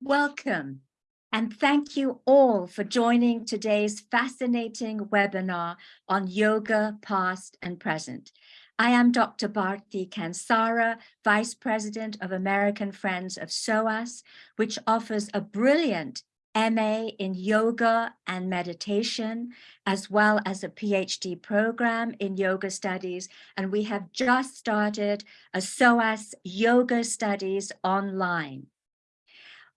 Welcome, and thank you all for joining today's fascinating webinar on yoga past and present. I am Dr. Bharti Kansara, Vice President of American Friends of SOAS, which offers a brilliant MA in yoga and meditation, as well as a PhD program in yoga studies. And we have just started a SOAS yoga studies online.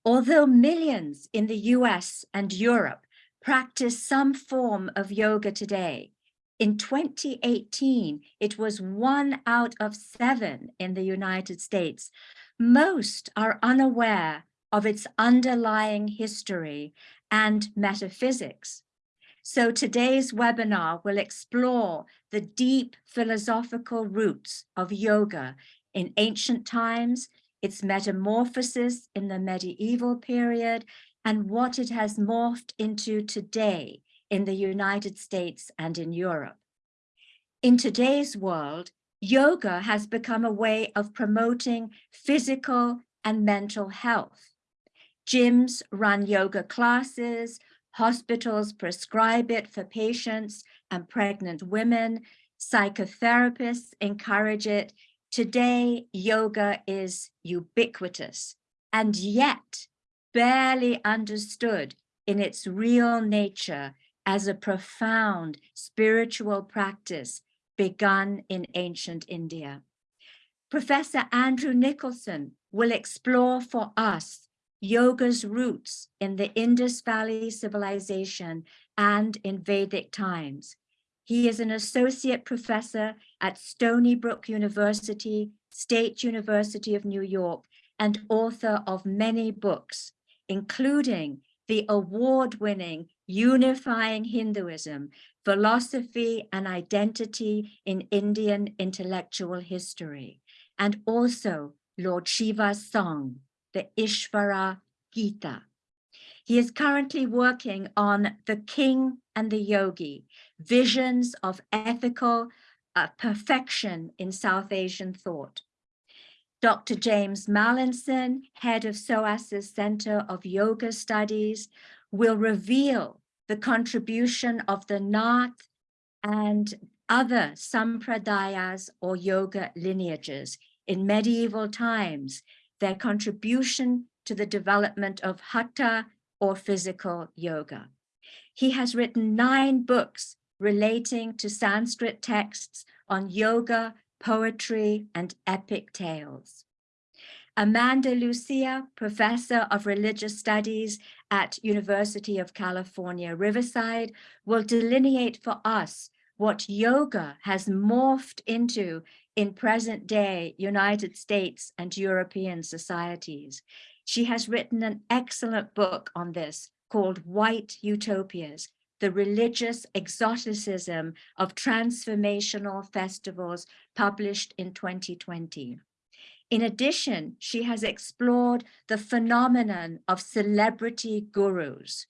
Although millions in the US and Europe practice some form of yoga today, in 2018, it was one out of seven in the United States. Most are unaware of its underlying history and metaphysics. So today's webinar will explore the deep philosophical roots of yoga in ancient times its metamorphosis in the medieval period, and what it has morphed into today in the United States and in Europe. In today's world, yoga has become a way of promoting physical and mental health. Gyms run yoga classes, hospitals prescribe it for patients and pregnant women, psychotherapists encourage it, Today, yoga is ubiquitous and yet barely understood in its real nature as a profound spiritual practice begun in ancient India. Professor Andrew Nicholson will explore for us yoga's roots in the Indus Valley civilization and in Vedic times, he is an associate professor at Stony Brook University, State University of New York, and author of many books, including the award-winning Unifying Hinduism, Philosophy and Identity in Indian Intellectual History, and also Lord Shiva's song, the Ishvara Gita. He is currently working on The King and the Yogi, visions of ethical uh, perfection in South Asian thought. Dr. James Mallinson, head of SOAS's Center of Yoga Studies, will reveal the contribution of the Nath and other sampradayas or yoga lineages in medieval times, their contribution to the development of hatha or physical yoga. He has written nine books relating to Sanskrit texts on yoga, poetry, and epic tales. Amanda Lucia, professor of religious studies at University of California, Riverside, will delineate for us what yoga has morphed into in present day United States and European societies. She has written an excellent book on this called White Utopias, the religious exoticism of transformational festivals published in 2020. In addition, she has explored the phenomenon of celebrity gurus,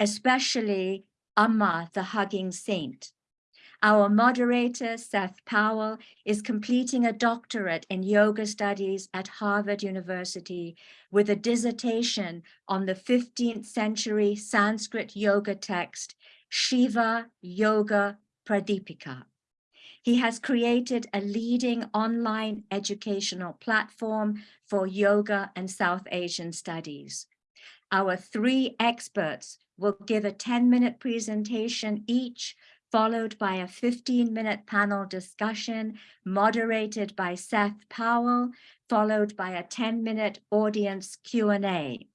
especially Amma, the hugging saint. Our moderator, Seth Powell, is completing a doctorate in yoga studies at Harvard University with a dissertation on the 15th century Sanskrit yoga text Shiva Yoga Pradipika. He has created a leading online educational platform for yoga and South Asian studies. Our three experts will give a 10 minute presentation each, followed by a 15 minute panel discussion moderated by Seth Powell, followed by a 10 minute audience Q&A.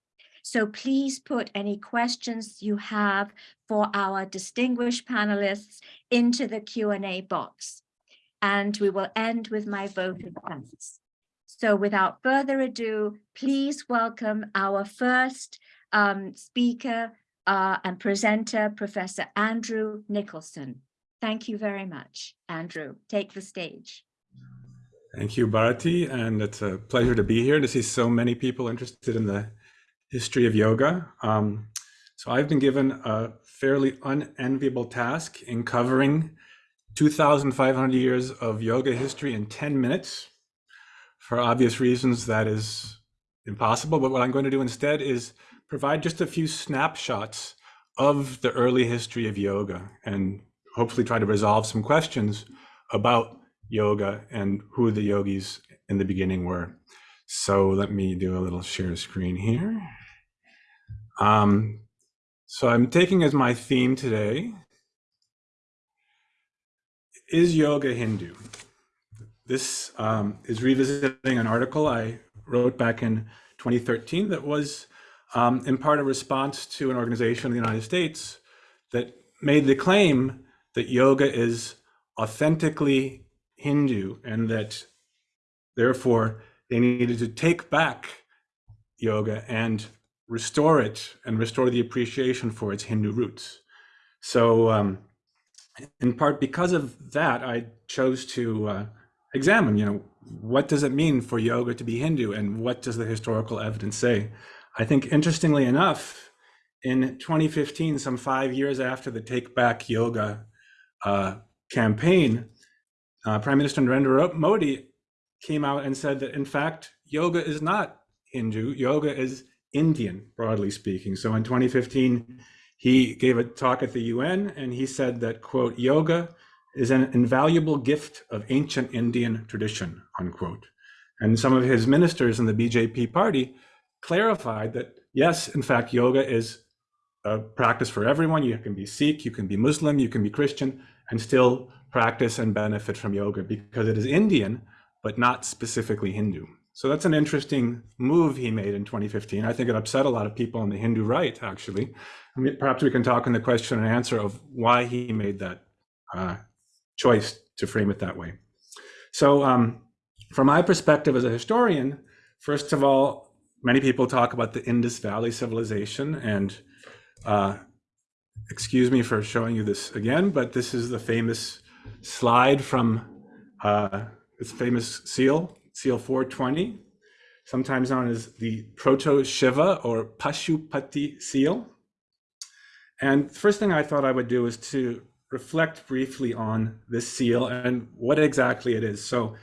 So please put any questions you have for our distinguished panelists into the Q&A box. And we will end with my vote of thanks. So without further ado, please welcome our first um, speaker uh, and presenter, Professor Andrew Nicholson. Thank you very much, Andrew. Take the stage. Thank you, Bharati, and it's a pleasure to be here to see so many people interested in the history of yoga. Um, so I've been given a fairly unenviable task in covering 2,500 years of yoga history in 10 minutes. For obvious reasons, that is impossible. But what I'm going to do instead is provide just a few snapshots of the early history of yoga and hopefully try to resolve some questions about yoga and who the yogis in the beginning were. So let me do a little share screen here. Um, so I'm taking as my theme today, is yoga Hindu? This um, is revisiting an article I wrote back in 2013 that was um, in part a response to an organization in the United States that made the claim that yoga is authentically Hindu and that therefore they needed to take back yoga and restore it and restore the appreciation for its Hindu roots. So um, in part because of that, I chose to uh, examine, you know, what does it mean for yoga to be Hindu and what does the historical evidence say? I think interestingly enough, in 2015, some five years after the Take Back Yoga uh, campaign, uh, Prime Minister Narendra Modi came out and said that in fact, yoga is not Hindu, yoga is Indian, broadly speaking. So in 2015, he gave a talk at the UN and he said that, quote, yoga is an invaluable gift of ancient Indian tradition, unquote. And some of his ministers in the BJP party clarified that, yes, in fact, yoga is a practice for everyone. You can be Sikh, you can be Muslim, you can be Christian, and still practice and benefit from yoga because it is Indian, but not specifically Hindu. So that's an interesting move he made in 2015. I think it upset a lot of people on the Hindu right, actually. I mean, perhaps we can talk in the question and answer of why he made that uh, choice to frame it that way. So um, from my perspective as a historian, first of all, many people talk about the Indus Valley civilization and uh, excuse me for showing you this again, but this is the famous slide from uh, this famous seal seal 420, sometimes known as the Proto-Shiva or Pashupati seal. And first thing I thought I would do is to reflect briefly on this seal and what exactly it is. So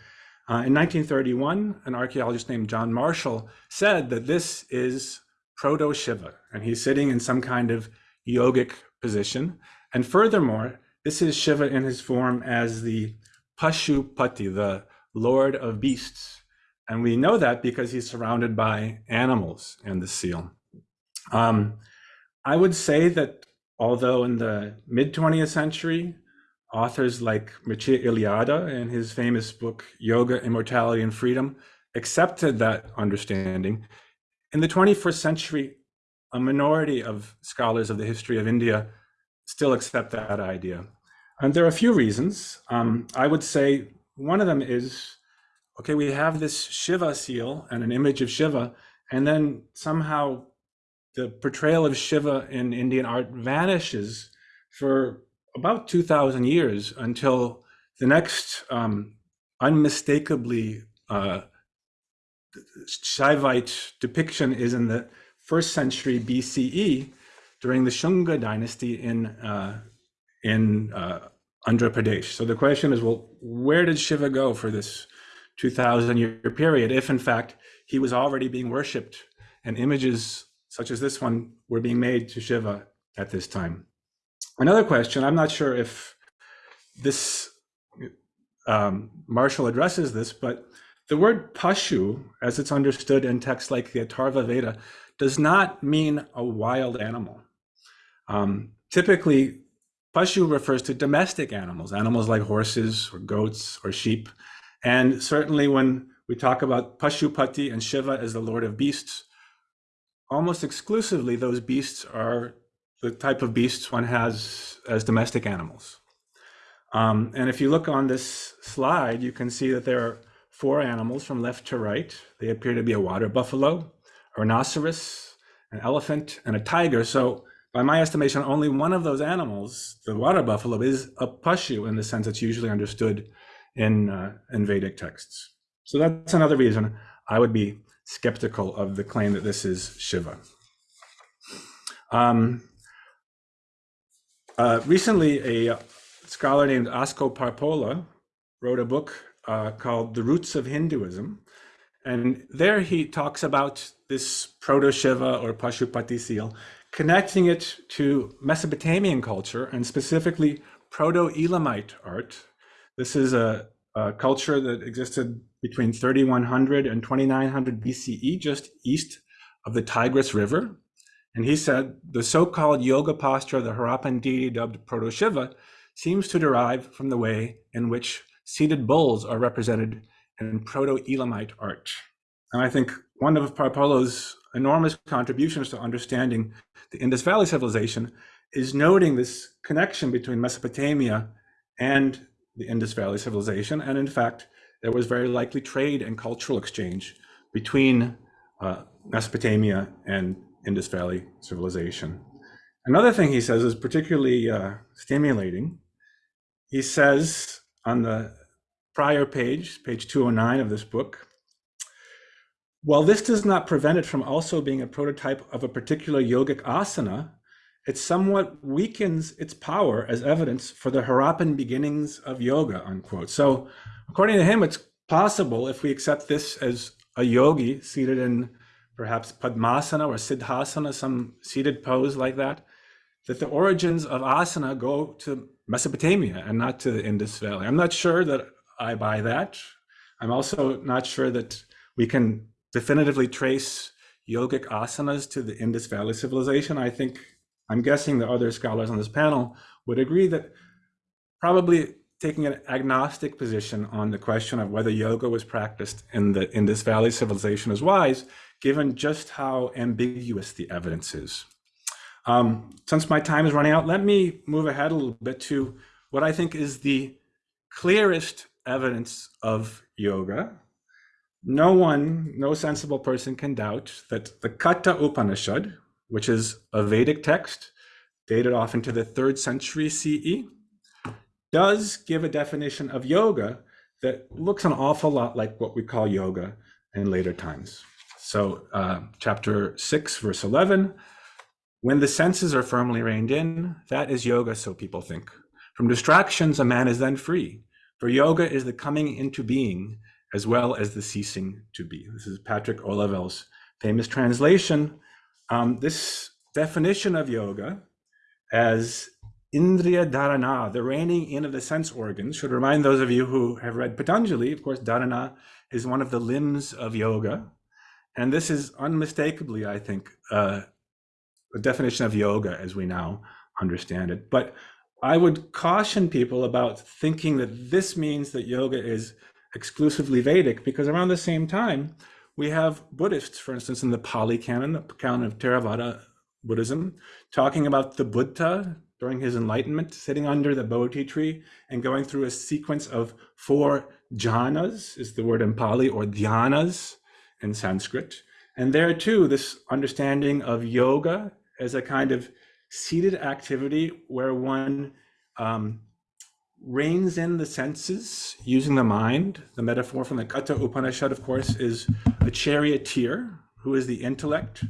uh, in 1931, an archaeologist named John Marshall said that this is Proto-Shiva, and he's sitting in some kind of yogic position. And furthermore, this is Shiva in his form as the Pashupati, the lord of beasts. And we know that because he's surrounded by animals in the seal. Um, I would say that although in the mid 20th century, authors like Mircea Eliade in his famous book, Yoga, Immortality, and Freedom, accepted that understanding, in the 21st century, a minority of scholars of the history of India still accept that idea. And there are a few reasons. Um, I would say one of them is, okay, we have this Shiva seal and an image of Shiva, and then somehow the portrayal of Shiva in Indian art vanishes for about 2000 years until the next um, unmistakably uh, Shaivite depiction is in the first century BCE during the Shunga dynasty in uh, in uh, Andhra Pradesh. So the question is, well, where did Shiva go for this 2000 year period if in fact he was already being worshipped and images such as this one were being made to Shiva at this time? Another question, I'm not sure if this um, Marshall addresses this, but the word pashu, as it's understood in texts like the Atharva Veda, does not mean a wild animal. Um, typically, Pashu refers to domestic animals, animals like horses or goats or sheep. And certainly when we talk about Pashupati and Shiva as the Lord of beasts, almost exclusively those beasts are the type of beasts one has as domestic animals. Um, and if you look on this slide, you can see that there are four animals from left to right. They appear to be a water buffalo, a rhinoceros, an elephant, and a tiger. So by my estimation, only one of those animals, the water buffalo, is a pashu in the sense it's usually understood in, uh, in Vedic texts. So that's another reason I would be skeptical of the claim that this is Shiva. Um, uh, recently, a scholar named Asko Parpola wrote a book uh, called The Roots of Hinduism. And there he talks about this proto-Shiva or Pashupati seal, connecting it to Mesopotamian culture and specifically Proto-Elamite art. This is a, a culture that existed between 3100 and 2900 BCE, just east of the Tigris River. And he said the so-called yoga posture of the Harappan deity dubbed Proto-Shiva seems to derive from the way in which seated bulls are represented in Proto-Elamite art. And I think one of Parpola's enormous contributions to understanding the Indus Valley civilization is noting this connection between Mesopotamia and the Indus Valley civilization. And in fact, there was very likely trade and cultural exchange between uh, Mesopotamia and Indus Valley civilization. Another thing he says is particularly uh, stimulating. He says on the prior page, page 209 of this book, while this does not prevent it from also being a prototype of a particular yogic asana, it somewhat weakens its power as evidence for the Harappan beginnings of yoga, unquote. So according to him, it's possible if we accept this as a yogi seated in perhaps Padmasana or Siddhasana, some seated pose like that, that the origins of asana go to Mesopotamia and not to the Indus Valley. I'm not sure that I buy that. I'm also not sure that we can definitively trace yogic asanas to the Indus Valley civilization. I think, I'm guessing the other scholars on this panel would agree that probably taking an agnostic position on the question of whether yoga was practiced in the Indus Valley civilization is wise, given just how ambiguous the evidence is. Um, since my time is running out, let me move ahead a little bit to what I think is the clearest evidence of yoga. No one, no sensible person can doubt that the Katha Upanishad, which is a Vedic text dated off into the third century CE, does give a definition of yoga that looks an awful lot like what we call yoga in later times. So uh, chapter 6, verse 11, when the senses are firmly reined in, that is yoga, so people think. From distractions, a man is then free. For yoga is the coming into being as well as the ceasing to be. This is Patrick Olivelle's famous translation. Um, this definition of yoga as Indriya Dharana, the reining in of the sense organs, should remind those of you who have read Patanjali, of course, Dharana is one of the limbs of yoga. And this is unmistakably, I think, uh, a definition of yoga as we now understand it. But I would caution people about thinking that this means that yoga is exclusively Vedic, because around the same time, we have Buddhists, for instance, in the Pali Canon, the canon of Theravada Buddhism, talking about the Buddha during his enlightenment, sitting under the Bodhi tree and going through a sequence of four jhanas, is the word in Pali, or dhyanas in Sanskrit. And there too, this understanding of yoga as a kind of seated activity where one um, reins in the senses using the mind. The metaphor from the Katha Upanishad, of course, is a charioteer who is the intellect,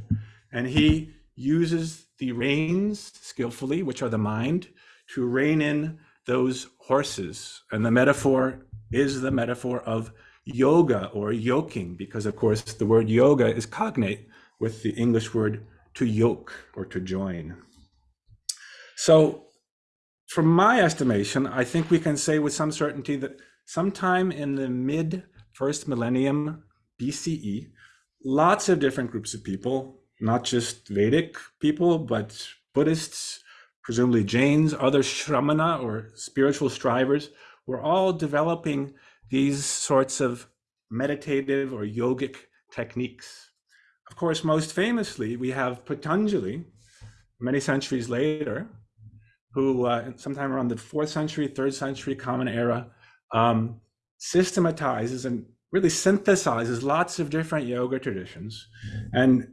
and he uses the reins skillfully, which are the mind, to rein in those horses. And the metaphor is the metaphor of yoga or yoking, because of course the word yoga is cognate with the English word to yoke or to join. So from my estimation, I think we can say with some certainty that sometime in the mid first millennium BCE, lots of different groups of people, not just Vedic people, but Buddhists, presumably Jains, other Shramana or spiritual strivers, were all developing these sorts of meditative or yogic techniques. Of course, most famously, we have Patanjali, many centuries later, who uh, sometime around the fourth century, third century common era, um, systematizes and really synthesizes lots of different yoga traditions. And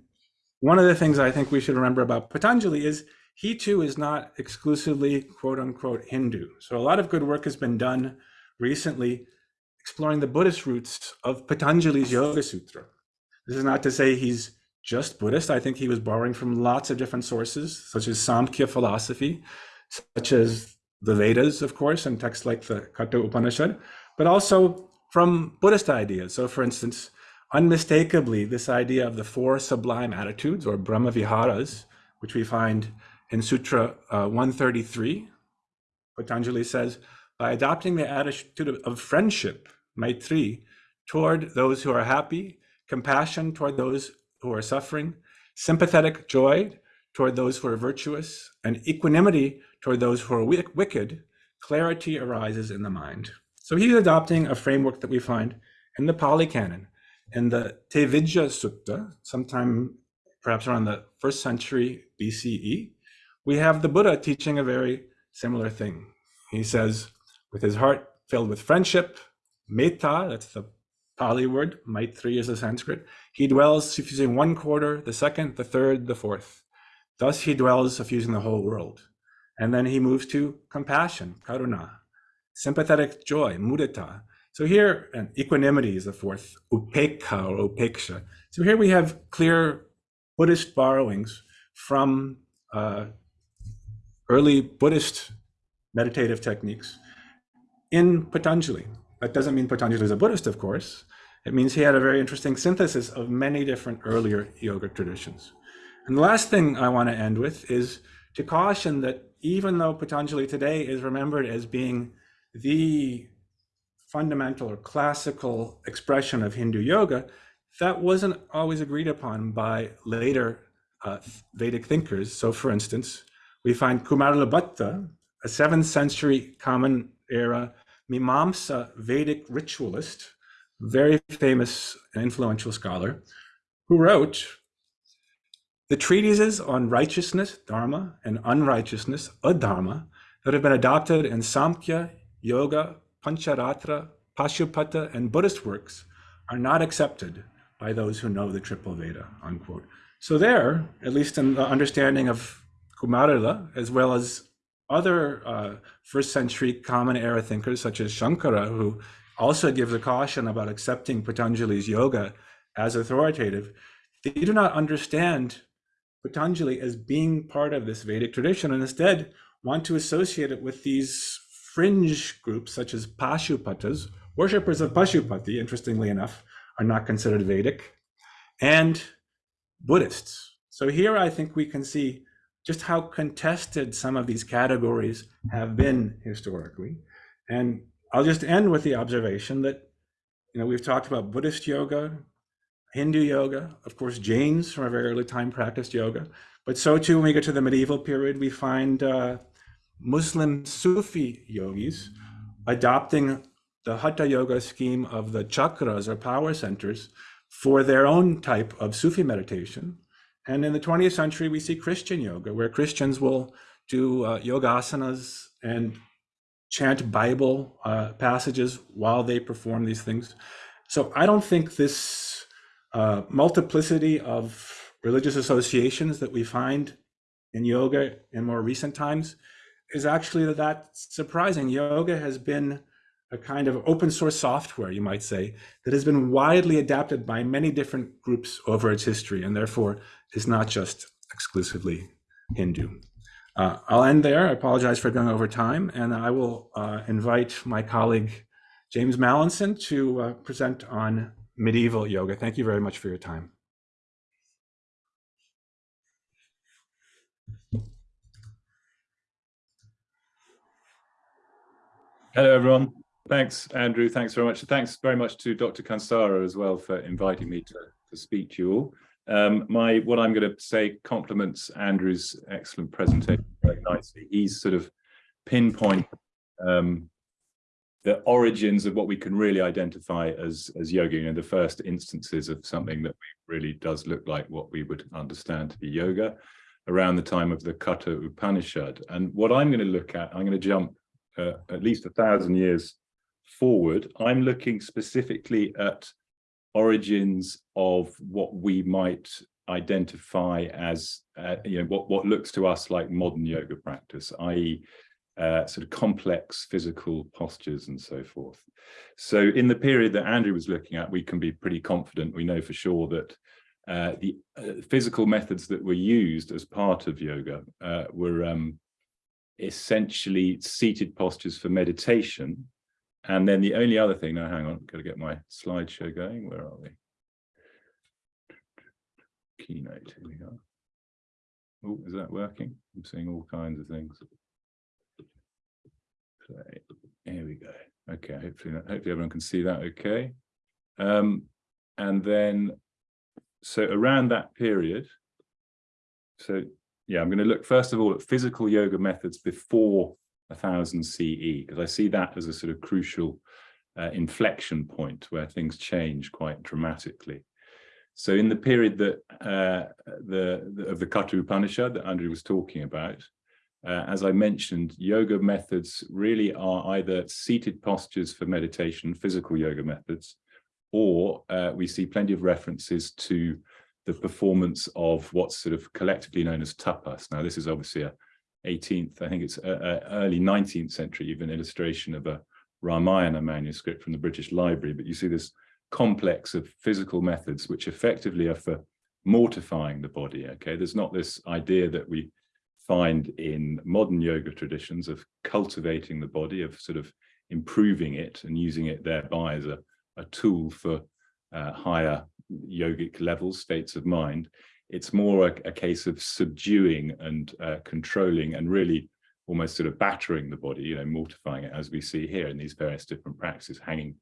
one of the things I think we should remember about Patanjali is he too is not exclusively quote unquote Hindu. So a lot of good work has been done recently exploring the Buddhist roots of Patanjali's Yoga Sutra. This is not to say he's just Buddhist. I think he was borrowing from lots of different sources, such as Samkhya philosophy, such as the Vedas, of course, and texts like the Katha Upanishad, but also from Buddhist ideas. So, for instance, unmistakably this idea of the four sublime attitudes or Brahma Viharas, which we find in Sutra uh, 133. Patanjali says, by adopting the attitude of friendship, Maitri, toward those who are happy, compassion toward those who are suffering, sympathetic joy toward those who are virtuous, and equanimity toward those who are wicked, clarity arises in the mind. So he's adopting a framework that we find in the Pali Canon. In the Tevijja Sutta, sometime perhaps around the first century BCE, we have the Buddha teaching a very similar thing. He says, with his heart filled with friendship, metta, that's the Pali word, maitri is the Sanskrit, he dwells suffusing one quarter, the second, the third, the fourth. Thus he dwells suffusing the whole world. And then he moves to compassion, karuna, sympathetic joy, mudita. So here, and equanimity is the fourth, upekkha or upeksha. So here we have clear Buddhist borrowings from uh, early Buddhist meditative techniques in Patanjali. That doesn't mean Patanjali is a Buddhist, of course. It means he had a very interesting synthesis of many different earlier yoga traditions. And the last thing I want to end with is to caution that even though Patanjali today is remembered as being the fundamental or classical expression of Hindu yoga, that wasn't always agreed upon by later uh, Vedic thinkers. So for instance, we find Kumarila a 7th century common era Mimamsa Vedic ritualist, very famous and influential scholar, who wrote the treatises on righteousness, dharma, and unrighteousness, adharma, that have been adopted in Samkhya, Yoga, Pancharatra, Pashupata, and Buddhist works are not accepted by those who know the triple Veda, unquote. So there, at least in the understanding of Kumarila, as well as other uh, first century common era thinkers such as Shankara, who also gives a caution about accepting Patanjali's yoga as authoritative, they do not understand Patanjali as being part of this Vedic tradition and instead want to associate it with these fringe groups such as Pashupatas, worshippers of Pashupati, interestingly enough, are not considered Vedic, and Buddhists. So here I think we can see just how contested some of these categories have been historically. And I'll just end with the observation that, you know, we've talked about Buddhist yoga, Hindu yoga, of course, Jains from a very early time practiced yoga, but so too when we get to the medieval period, we find uh, Muslim Sufi yogis adopting the Hatha Yoga scheme of the chakras or power centers for their own type of Sufi meditation. And in the 20th century, we see Christian yoga, where Christians will do uh, yoga asanas and chant Bible uh, passages while they perform these things. So I don't think this uh, multiplicity of religious associations that we find in yoga in more recent times is actually that surprising. Yoga has been a kind of open source software, you might say, that has been widely adapted by many different groups over its history, and therefore is not just exclusively Hindu. Uh, I'll end there. I apologize for going over time, and I will uh, invite my colleague James Mallinson to uh, present on medieval yoga. Thank you very much for your time. Hello, everyone. Thanks, Andrew. Thanks very much. Thanks very much to Dr. Kansara as well for inviting me to, to speak to you all. Um, my what I'm going to say complements Andrew's excellent presentation very nicely. He's sort of pinpoint um, the origins of what we can really identify as as yoga, you know, the first instances of something that really does look like what we would understand to be yoga around the time of the Katha Upanishad. And what I'm going to look at, I'm going to jump uh, at least a thousand years forward. I'm looking specifically at origins of what we might identify as, uh, you know, what, what looks to us like modern yoga practice, i.e uh, sort of complex physical postures and so forth. So in the period that Andrew was looking at, we can be pretty confident, we know for sure that uh, the uh, physical methods that were used as part of yoga uh, were um, essentially seated postures for meditation. And then the only other thing, now hang on, got to get my slideshow going, where are we? keynote. Here we go. Oh, is that working? I'm seeing all kinds of things. Play. Here we go. Okay, hopefully, hopefully everyone can see that okay. Um, and then, so around that period, so yeah, I'm going to look first of all at physical yoga methods before 1000 CE, because I see that as a sort of crucial uh, inflection point where things change quite dramatically. So in the period that uh, the, the, of the Katha Upanishad that Andrew was talking about, uh, as I mentioned, yoga methods really are either seated postures for meditation, physical yoga methods, or uh, we see plenty of references to the performance of what's sort of collectively known as tapas. Now, this is obviously a 18th, I think it's a, a early 19th century, even illustration of a Ramayana manuscript from the British Library, but you see this complex of physical methods which effectively are for mortifying the body, okay? There's not this idea that we find in modern yoga traditions of cultivating the body, of sort of improving it and using it thereby as a, a tool for uh, higher yogic levels, states of mind. It's more a, a case of subduing and uh, controlling and really almost sort of battering the body, you know, mortifying it, as we see here in these various different practices, hanging,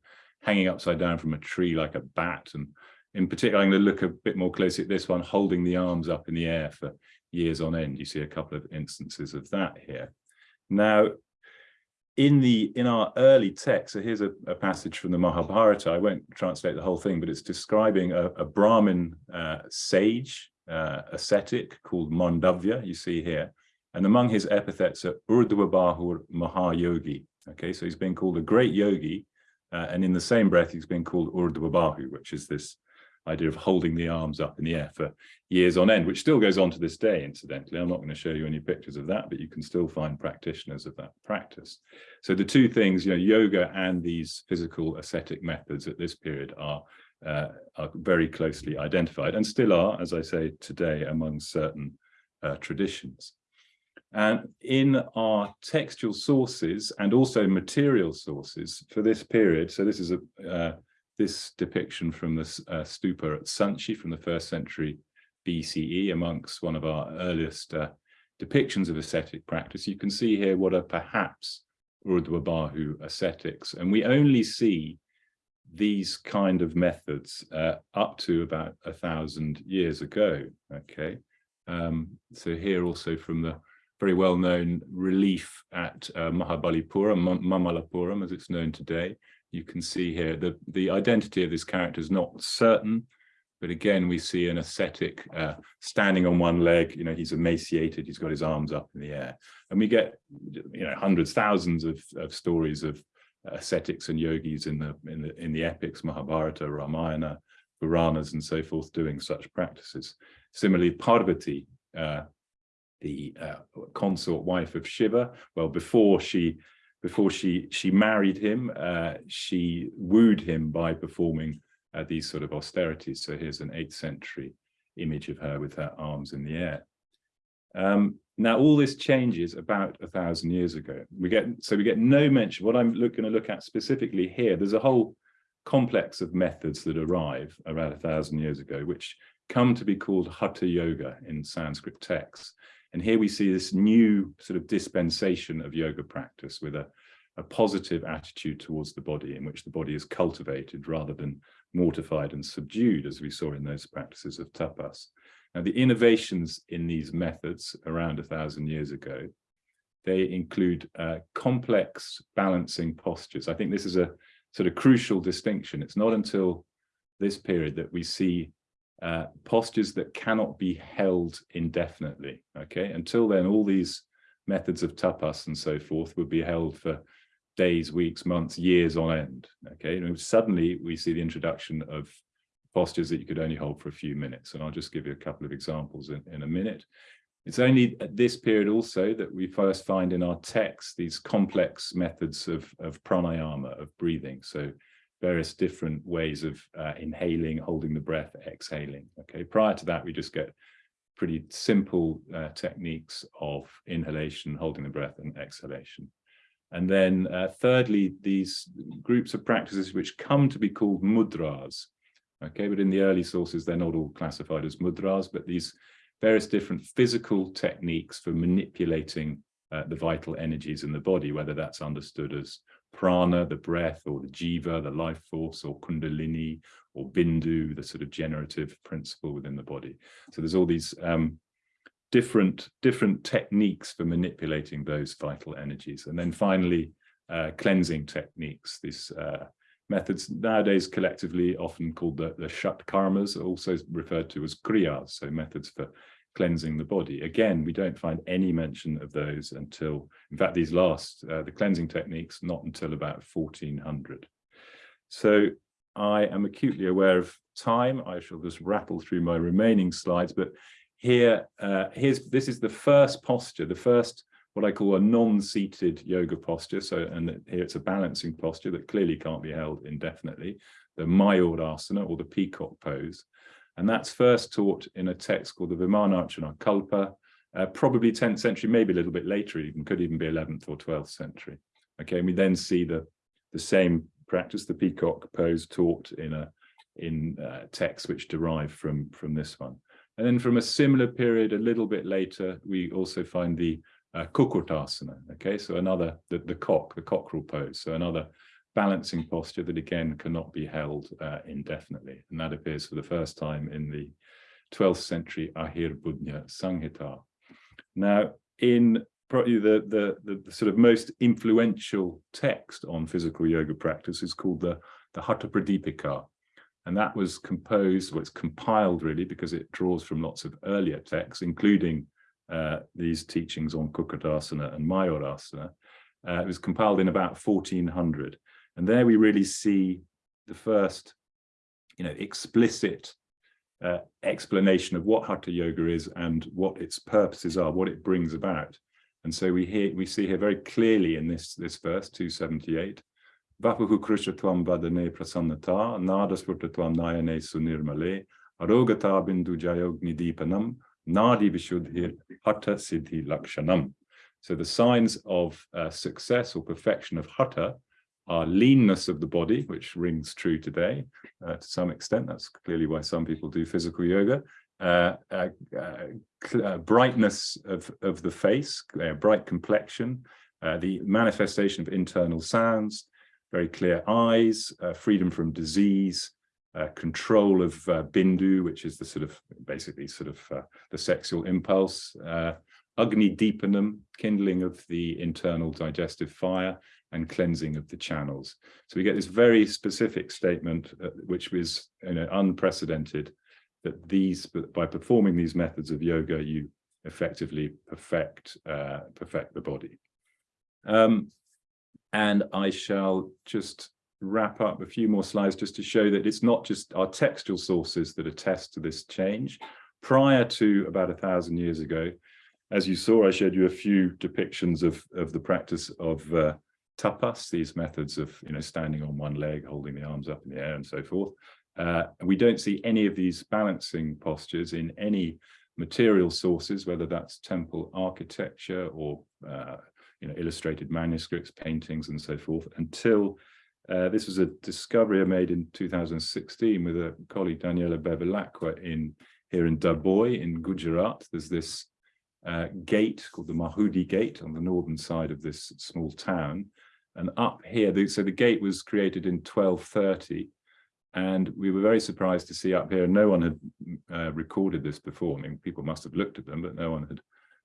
hanging upside down from a tree like a bat. And in particular, I'm going to look a bit more closely at this one, holding the arms up in the air for years on end. You see a couple of instances of that here. Now, in the in our early text, so here's a, a, passage from the Mahabharata. I won't translate the whole thing, but it's describing a, a Brahmin uh, sage, uh, ascetic called Mandavya, you see here. And among his epithets are Urdhva Mahayogi. Okay, so he's been called a great yogi, uh, and in the same breath, he's been called Urdhva which is this idea of holding the arms up in the air for years on end, which still goes on to this day, incidentally. I'm not going to show you any pictures of that, but you can still find practitioners of that practice. So the two things, you know, yoga and these physical ascetic methods at this period are, uh, are very closely identified and still are, as I say, today among certain uh, traditions. And in our textual sources and also material sources for this period, so this is a uh, this depiction from the uh, stupa at Sanchi from the first century BCE amongst one of our earliest uh, depictions of ascetic practice. You can see here what are perhaps Urdhva ascetics, and we only see these kind of methods uh, up to about a thousand years ago. Okay, um, so here also from the very well-known relief at uh, Mahabalipuram, Mamallapuram as it's known today, you can see here the the identity of this character is not certain but again we see an ascetic uh, standing on one leg you know he's emaciated he's got his arms up in the air. And we get you know hundreds thousands of, of stories of ascetics and yogis in the in the in the epics mahabharata ramayana puranas and so forth doing such practices. Similarly parvati uh, the uh, consort wife of shiva well before she before she she married him, uh, she wooed him by performing uh, these sort of austerities. So here's an 8th century image of her with her arms in the air. Um, now all this changes about a thousand years ago. We get so we get no mention. What I'm going to look at specifically here, there's a whole complex of methods that arrive around a thousand years ago, which come to be called Hatha Yoga in Sanskrit texts. And here we see this new sort of dispensation of yoga practice with a, a positive attitude towards the body in which the body is cultivated rather than mortified and subdued, as we saw in those practices of tapas. Now, the innovations in these methods around a thousand years ago, they include uh, complex balancing postures. I think this is a sort of crucial distinction. It's not until this period that we see uh, postures that cannot be held indefinitely. Okay, until then, all these methods of tapas and so forth would be held for days, weeks, months, years on end. Okay, and suddenly we see the introduction of postures that you could only hold for a few minutes. And I'll just give you a couple of examples in, in a minute. It's only at this period also that we first find in our text these complex methods of, of pranayama, of breathing. So various different ways of uh, inhaling, holding the breath, exhaling. Okay, prior to that, we just get pretty simple uh, techniques of inhalation, holding the breath and exhalation. And then uh, thirdly, these groups of practices which come to be called mudras. Okay, but in the early sources, they're not all classified as mudras, but these various different physical techniques for manipulating uh, the vital energies in the body, whether that's understood as prana, the breath, or the jiva, the life force, or kundalini, or bindu, the sort of generative principle within the body. So there's all these um, different, different techniques for manipulating those vital energies. And then finally, uh, cleansing techniques, these uh, methods nowadays collectively often called the, the shat karmas, also referred to as kriyas, so methods for cleansing the body. Again, we don't find any mention of those until, in fact, these last, uh, the cleansing techniques, not until about 1400. So I am acutely aware of time. I shall just rattle through my remaining slides, but here, uh, here's, this is the first posture, the first what I call a non-seated yoga posture. So, and here it's a balancing posture that clearly can't be held indefinitely, the Mayurasana or the peacock pose. And that's first taught in a text called the Vimanarchana Kalpa, uh, probably 10th century, maybe a little bit later even, could even be 11th or 12th century. Okay, and we then see the, the same practice, the peacock pose taught in a in uh, texts which derive from, from this one. And then from a similar period, a little bit later, we also find the uh, Kukkutasana, okay, so another, the, the cock, the cockerel pose, so another balancing posture that again cannot be held uh, indefinitely. And that appears for the first time in the 12th century Ahirbudhnya Samhita. Now, in probably the, the, the, sort of most influential text on physical yoga practice is called the, the Hatha Pradipika. And that was composed, well, it's compiled really because it draws from lots of earlier texts, including uh, these teachings on Kukkutasana and Mayurasana. Uh, it was compiled in about 1400. And there we really see the first, you know, explicit uh, explanation of what Hatha Yoga is and what its purposes are, what it brings about. And so we hear, we see here very clearly in this, this verse, 278, Vapuhu Krishna Tvam Vadane Prasannata, Nadasvurta Tvam Nayane Sunirmale, Arogata Bindu Jayogni Deepanam, Nadi Vishuddhir Hatha Siddhi Lakshanam. So the signs of uh, success or perfection of Hatha our leanness of the body, which rings true today uh, to some extent. That's clearly why some people do physical yoga. Uh, uh, uh, uh brightness of, of the face, uh, bright complexion, the manifestation of internal sounds, very clear eyes, freedom from disease, control of bindu, which is the sort of basically sort of the sexual impulse, Agni Deepanam, kindling of the internal digestive fire, and cleansing of the channels. So we get this very specific statement, uh, which was you know, unprecedented, that these, by performing these methods of yoga, you effectively perfect, uh, perfect the body. Um, and I shall just wrap up a few more slides just to show that it's not just our textual sources that attest to this change. Prior to about a thousand years ago, as you saw, I showed you a few depictions of, of the practice of uh, tapas, these methods of you know standing on one leg, holding the arms up in the air and so forth. Uh, we don't see any of these balancing postures in any material sources, whether that's temple architecture or uh, you know illustrated manuscripts, paintings, and so forth, until uh, this was a discovery I made in 2016 with a colleague Daniela Bevilacqua in here in Dabhoi in Gujarat. There's this uh, gate called the Mahudi Gate on the northern side of this small town. And up here, the, so the gate was created in 1230. And we were very surprised to see up here, no one had uh, recorded this before. I mean, people must have looked at them, but no one had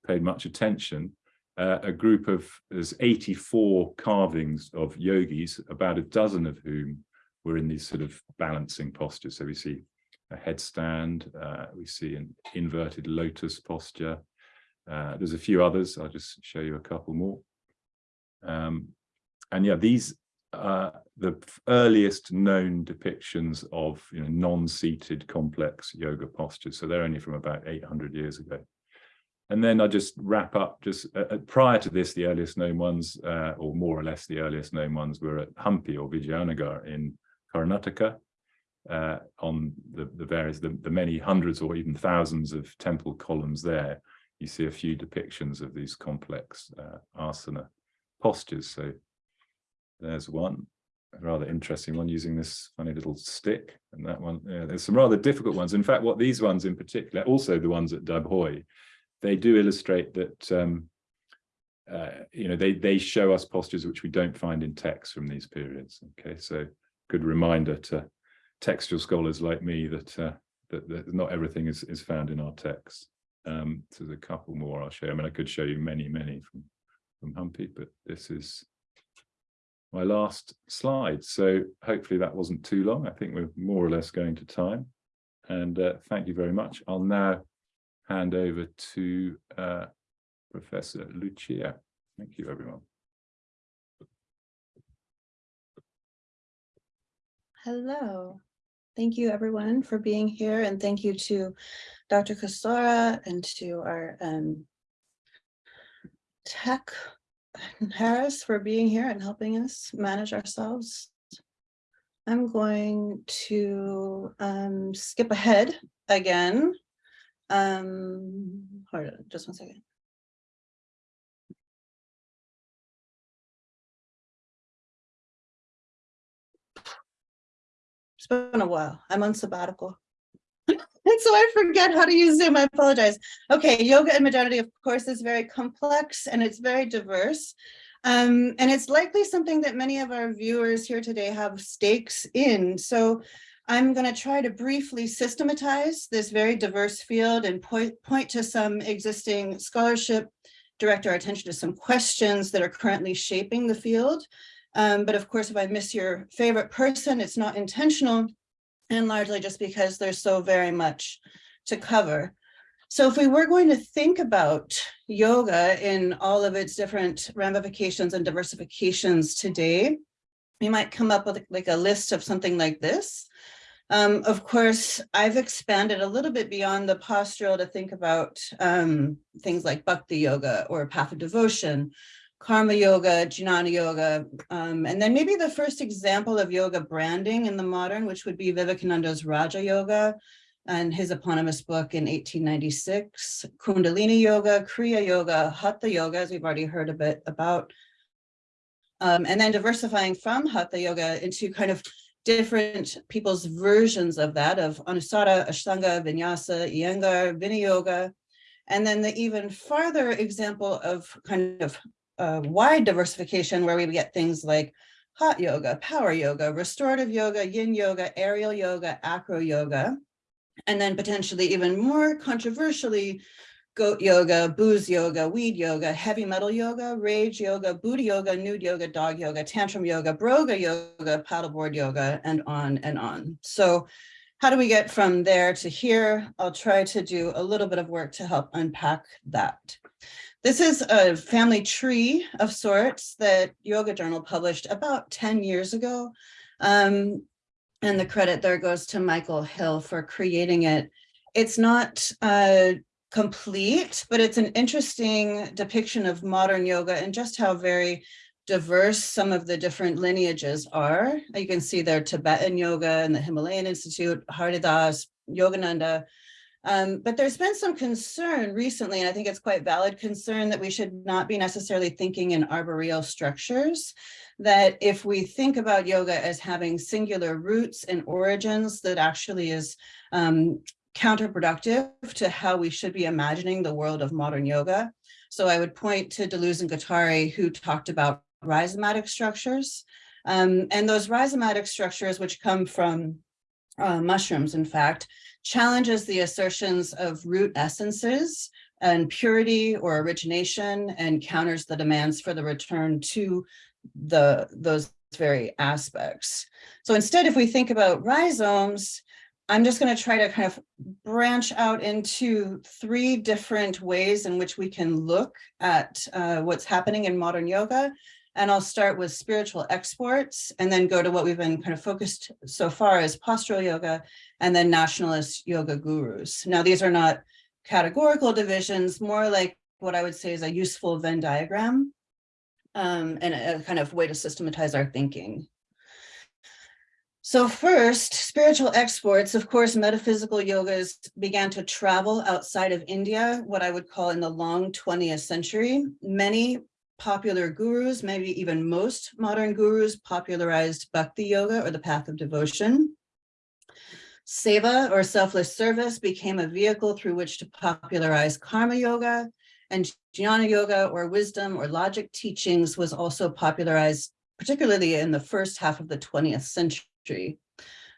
paid much attention. Uh, a group of, there's 84 carvings of yogis, about a dozen of whom were in these sort of balancing postures. So we see a headstand, uh, we see an inverted lotus posture, uh, there's a few others. I'll just show you a couple more. Um, and yeah, these are the earliest known depictions of you know, non-seated complex yoga postures. So they're only from about 800 years ago. And then I'll just wrap up just uh, uh, prior to this, the earliest known ones, uh, or more or less the earliest known ones were at Hampi or Vijayanagar in Karnataka uh, on the, the various, the, the many hundreds or even thousands of temple columns there you see a few depictions of these complex uh, asana postures. So there's one. a rather interesting one using this funny little stick and that one. Yeah, there's some rather difficult ones. In fact, what these ones in particular, also the ones at Dabhoi, they do illustrate that um, uh, you know they they show us postures which we don't find in text from these periods. Okay, so good reminder to textual scholars like me that uh, that, that not everything is is found in our text. Um, so there's a couple more I'll show. You. I mean, I could show you many, many from from Hampi, but this is my last slide. So hopefully that wasn't too long. I think we're more or less going to time. And uh, thank you very much. I'll now hand over to uh, Professor Lucia. Thank you, everyone. Hello. Thank you, everyone, for being here. And thank you to Dr. Casara and to our um, tech Harris for being here and helping us manage ourselves. I'm going to um, skip ahead again. Um, hold on, just one second. Been a while. I'm on sabbatical. And so I forget how to use Zoom. I apologize. Okay, yoga and modernity, of course, is very complex and it's very diverse. Um, and it's likely something that many of our viewers here today have stakes in. So I'm going to try to briefly systematize this very diverse field and point, point to some existing scholarship, direct our attention to some questions that are currently shaping the field. Um, but of course, if I miss your favorite person, it's not intentional and largely just because there's so very much to cover. So if we were going to think about yoga in all of its different ramifications and diversifications today, we might come up with like a list of something like this. Um, of course, I've expanded a little bit beyond the postural to think about um, things like bhakti yoga or path of devotion, karma yoga, jnana yoga, um, and then maybe the first example of yoga branding in the modern, which would be Vivekananda's Raja Yoga and his eponymous book in 1896, Kundalini Yoga, Kriya Yoga, Hatha Yoga, as we've already heard a bit about, um, and then diversifying from Hatha Yoga into kind of different people's versions of that, of Anusara, Ashtanga, Vinyasa, Iyengar, Yoga, and then the even farther example of kind of uh, wide diversification where we get things like hot yoga, power yoga, restorative yoga, yin yoga, aerial yoga, acro yoga, and then potentially even more controversially, goat yoga, booze yoga, weed yoga, heavy metal yoga, rage yoga, booty yoga, nude yoga, dog yoga, tantrum yoga, broga yoga, paddleboard yoga, and on and on. So how do we get from there to here? I'll try to do a little bit of work to help unpack that. This is a family tree of sorts that Yoga Journal published about 10 years ago. Um, and the credit there goes to Michael Hill for creating it. It's not uh, complete, but it's an interesting depiction of modern yoga and just how very diverse some of the different lineages are. You can see there Tibetan yoga and the Himalayan Institute, Haridas, Yogananda, um, but there's been some concern recently, and I think it's quite valid concern that we should not be necessarily thinking in arboreal structures, that if we think about yoga as having singular roots and origins, that actually is um, counterproductive to how we should be imagining the world of modern yoga. So I would point to Deleuze and Guattari, who talked about rhizomatic structures. Um, and those rhizomatic structures, which come from uh, mushrooms, in fact, challenges the assertions of root essences and purity or origination and counters the demands for the return to the those very aspects. So instead, if we think about rhizomes, I'm just going to try to kind of branch out into three different ways in which we can look at uh, what's happening in modern yoga and I'll start with spiritual exports and then go to what we've been kind of focused so far as postural yoga and then nationalist yoga gurus. Now, these are not categorical divisions, more like what I would say is a useful Venn diagram um, and a kind of way to systematize our thinking. So first, spiritual exports, of course, metaphysical yogas began to travel outside of India, what I would call in the long 20th century. Many popular gurus, maybe even most modern gurus popularized bhakti yoga or the path of devotion. Seva or selfless service became a vehicle through which to popularize karma yoga and jnana yoga or wisdom or logic teachings was also popularized, particularly in the first half of the 20th century.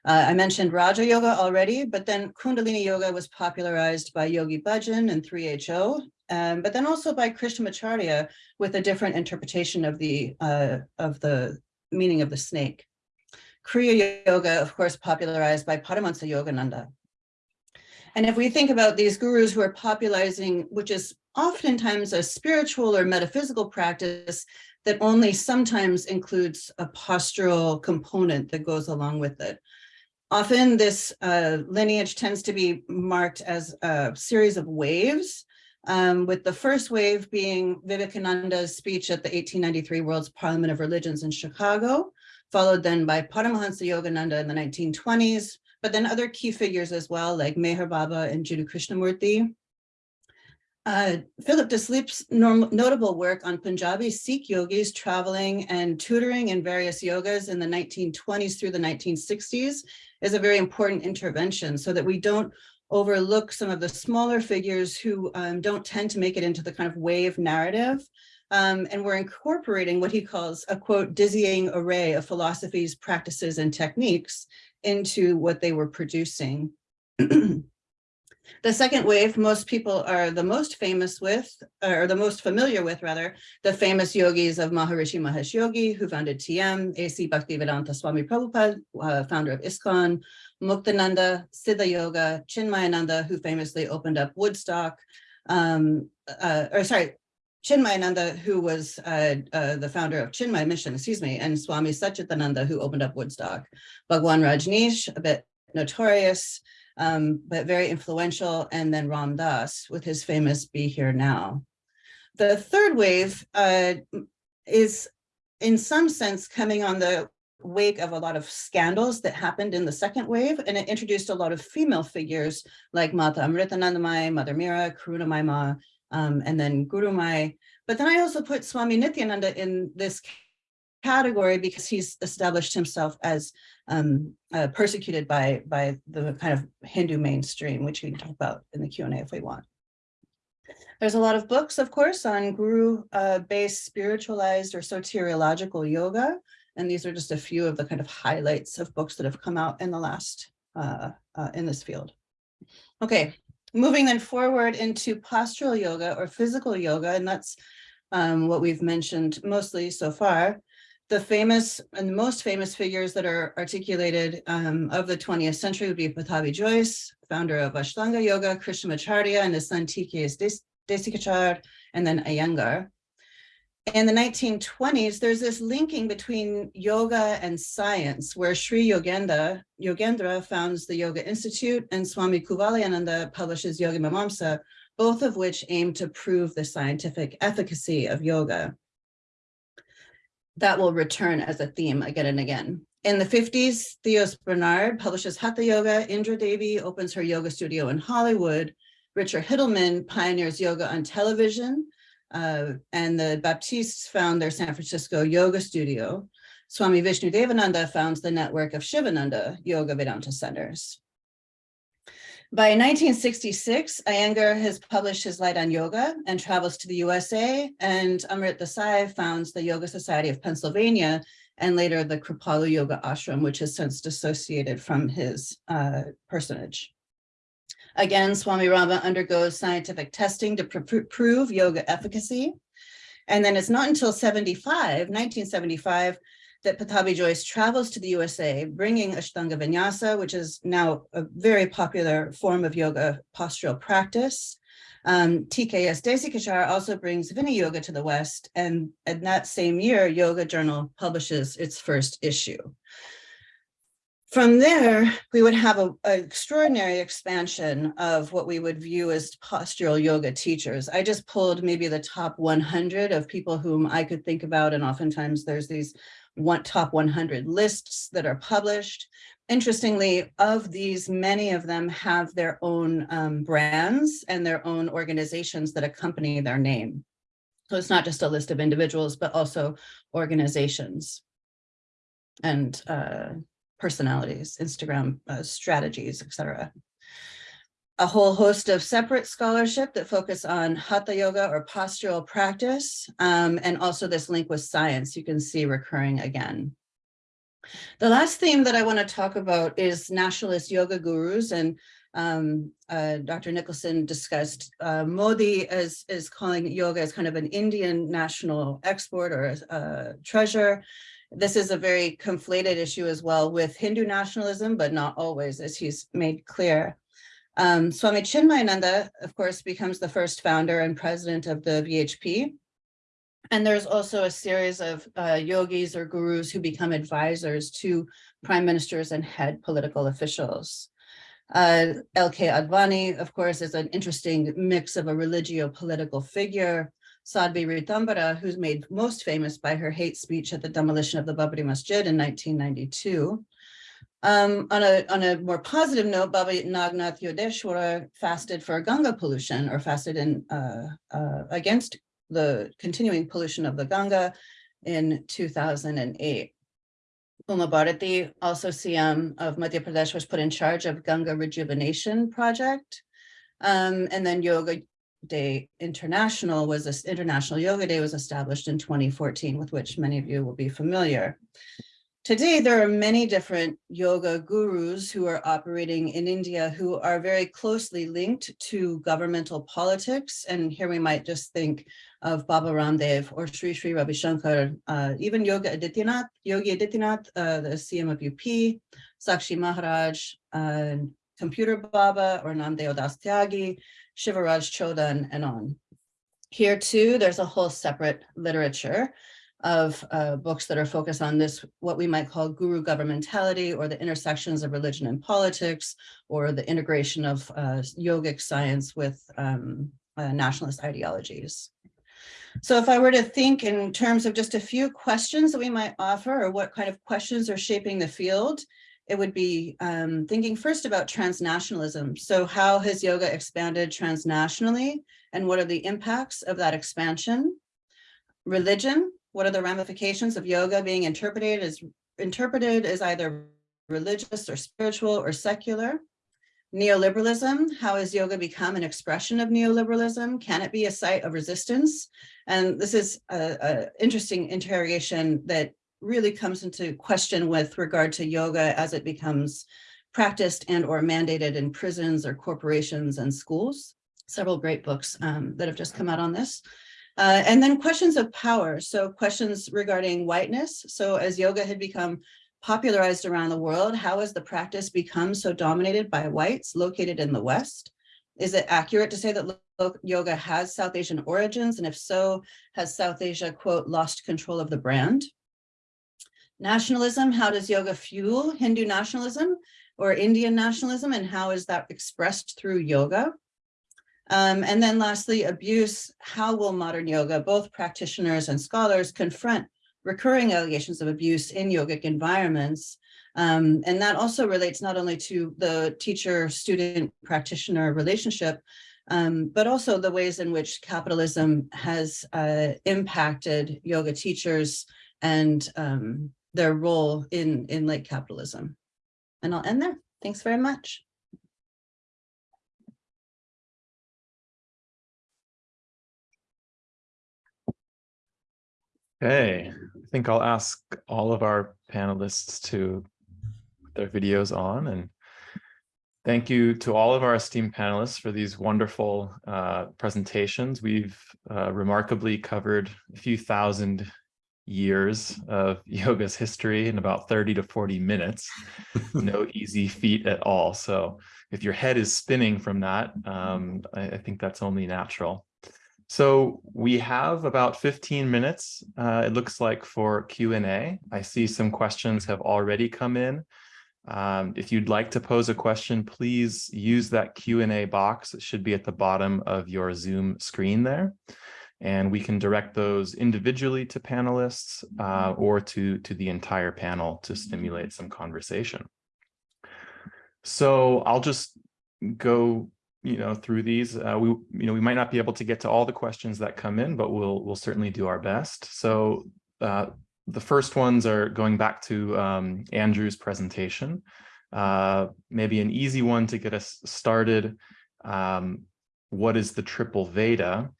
Uh, I mentioned Raja Yoga already, but then Kundalini Yoga was popularized by Yogi Bhajan and 3HO, um, but then also by Krishnamacharya with a different interpretation of the uh, of the meaning of the snake. Kriya Yoga, of course, popularized by Paramahansa Yogananda. And if we think about these gurus who are popularizing, which is oftentimes a spiritual or metaphysical practice that only sometimes includes a postural component that goes along with it. Often this uh, lineage tends to be marked as a series of waves, um, with the first wave being Vivekananda's speech at the 1893 World's Parliament of Religions in Chicago, followed then by Paramahansa Yogananda in the 1920s, but then other key figures as well, like Meher Baba and Jiddu Krishnamurti. Uh, Philip Deslippe's notable work on Punjabi Sikh yogis traveling and tutoring in various yogas in the 1920s through the 1960s is a very important intervention so that we don't overlook some of the smaller figures who um, don't tend to make it into the kind of wave narrative. Um, and we're incorporating what he calls a quote, dizzying array of philosophies, practices, and techniques into what they were producing. The second wave, most people are the most famous with, or the most familiar with rather, the famous yogis of Maharishi Mahesh Yogi, who founded TM, A.C. Bhaktivedanta Swami Prabhupada, uh, founder of ISKCON, Muktananda, Siddha Yoga, Chinmayananda, who famously opened up Woodstock, um, uh, or sorry, Chinmayananda, who was uh, uh, the founder of Chinmay Mission, excuse me, and Swami Satchidananda, who opened up Woodstock. Bhagwan Rajneesh, a bit notorious, um, but very influential, and then Ram Dass with his famous Be Here Now. The third wave uh, is in some sense coming on the wake of a lot of scandals that happened in the second wave, and it introduced a lot of female figures like Mata Amritanandamayi, Mother Meera, Karuna Ma, um, and then Gurumayi. But then I also put Swami Nityananda in this category because he's established himself as um, uh, persecuted by, by the kind of Hindu mainstream, which we can talk about in the Q&A if we want. There's a lot of books, of course, on guru-based uh, spiritualized or soteriological yoga. And these are just a few of the kind of highlights of books that have come out in the last, uh, uh, in this field. Okay, moving then forward into postural yoga or physical yoga, and that's um, what we've mentioned mostly so far the famous and most famous figures that are articulated um, of the 20th century would be Pattabhi Jois, founder of Ashtanga Yoga, Krishnamacharya, and his son T.K.S. Desikachar, and then Iyengar. In the 1920s, there's this linking between yoga and science, where Sri Yogendra, Yogendra founds the Yoga Institute and Swami Kuvalayananda publishes Yoga Mimamsa, both of which aim to prove the scientific efficacy of yoga that will return as a theme again and again. In the 50s, Theos Bernard publishes Hatha Yoga, Indra Devi opens her yoga studio in Hollywood, Richard Hittleman pioneers yoga on television, uh, and the Baptistes found their San Francisco yoga studio. Swami Vishnu Devananda founds the network of Sivananda Yoga Vedanta centers. By 1966, Iyengar has published his Light on Yoga and travels to the USA, and Amrit Desai founds the Yoga Society of Pennsylvania and later the Kripalu Yoga Ashram, which has since dissociated from his uh, personage. Again, Swami Rama undergoes scientific testing to pr prove yoga efficacy. And then it's not until 75, 1975, that Pattabhi Jois travels to the USA, bringing Ashtanga Vinyasa, which is now a very popular form of yoga postural practice. Um, TKS Desikachar also brings Viniyoga to the West, and in that same year, Yoga Journal publishes its first issue. From there, we would have an extraordinary expansion of what we would view as postural yoga teachers. I just pulled maybe the top 100 of people whom I could think about, and oftentimes there's these one top 100 lists that are published. Interestingly, of these, many of them have their own um, brands and their own organizations that accompany their name. So it's not just a list of individuals, but also organizations and uh, personalities, Instagram uh, strategies, etc. A whole host of separate scholarship that focus on hatha yoga or postural practice, um, and also this link with science you can see recurring again. The last theme that I want to talk about is nationalist yoga gurus and um, uh, Dr. Nicholson discussed uh, Modi as is calling yoga as kind of an Indian national export or a, a treasure. This is a very conflated issue as well with Hindu nationalism, but not always, as he's made clear. Um, Swami Chinmayananda, of course, becomes the first founder and president of the VHP. And there's also a series of uh, yogis or gurus who become advisors to prime ministers and head political officials. Uh, LK Advani, of course, is an interesting mix of a religio-political figure. Sadhvi Ritambara, who's made most famous by her hate speech at the demolition of the Babri Masjid in 1992. Um, on, a, on a more positive note, Baba Nagnath Yodeshwara fasted for Ganga pollution or fasted in uh, uh, against the continuing pollution of the Ganga in 2008. Uma Bharati, also CM of Madhya Pradesh, was put in charge of Ganga Rejuvenation Project. Um, and then Yoga Day International was this International Yoga Day was established in 2014, with which many of you will be familiar. Today, there are many different yoga gurus who are operating in India who are very closely linked to governmental politics. And here we might just think of Baba Ramdev or Sri Sri Ravi Shankar, uh, even Yoga Adityanath, Yogi Adityanath, uh, the CM of UP, Sakshi Maharaj, uh, Computer Baba or Namdeo Das Tyagi, Shivaraj Chodan, and on. Here too, there's a whole separate literature of uh, books that are focused on this, what we might call guru governmentality or the intersections of religion and politics, or the integration of uh, yogic science with um, uh, nationalist ideologies. So if I were to think in terms of just a few questions that we might offer or what kind of questions are shaping the field, it would be um, thinking first about transnationalism. So how has yoga expanded transnationally and what are the impacts of that expansion? Religion, what are the ramifications of yoga being interpreted as interpreted as either religious or spiritual or secular? Neoliberalism, how has yoga become an expression of neoliberalism? Can it be a site of resistance? And this is an interesting interrogation that really comes into question with regard to yoga as it becomes practiced and or mandated in prisons or corporations and schools. Several great books um, that have just come out on this. Uh, and then questions of power. So questions regarding whiteness. So as yoga had become popularized around the world, how has the practice become so dominated by whites located in the West? Is it accurate to say that yoga has South Asian origins? And if so, has South Asia, quote, lost control of the brand? Nationalism, how does yoga fuel Hindu nationalism or Indian nationalism? And how is that expressed through yoga? Um, and then lastly, abuse, how will modern yoga, both practitioners and scholars confront recurring allegations of abuse in yogic environments. Um, and that also relates not only to the teacher student practitioner relationship, um, but also the ways in which capitalism has uh, impacted yoga teachers and um, their role in, in late capitalism. And I'll end there. Thanks very much. Okay, I think I'll ask all of our panelists to put their videos on and thank you to all of our esteemed panelists for these wonderful uh, presentations. We've uh, remarkably covered a few thousand years of yoga's history in about 30 to 40 minutes. no easy feat at all. So if your head is spinning from that, um, I, I think that's only natural. So we have about 15 minutes, uh, it looks like, for Q&A. I see some questions have already come in. Um, if you'd like to pose a question, please use that Q&A box. It should be at the bottom of your Zoom screen there. And we can direct those individually to panelists uh, or to, to the entire panel to stimulate some conversation. So I'll just go you know, through these. Uh, we, you know, we might not be able to get to all the questions that come in, but we'll we'll certainly do our best. So uh, the first ones are going back to um, Andrew's presentation. Uh, maybe an easy one to get us started. Um, what is the triple Veda?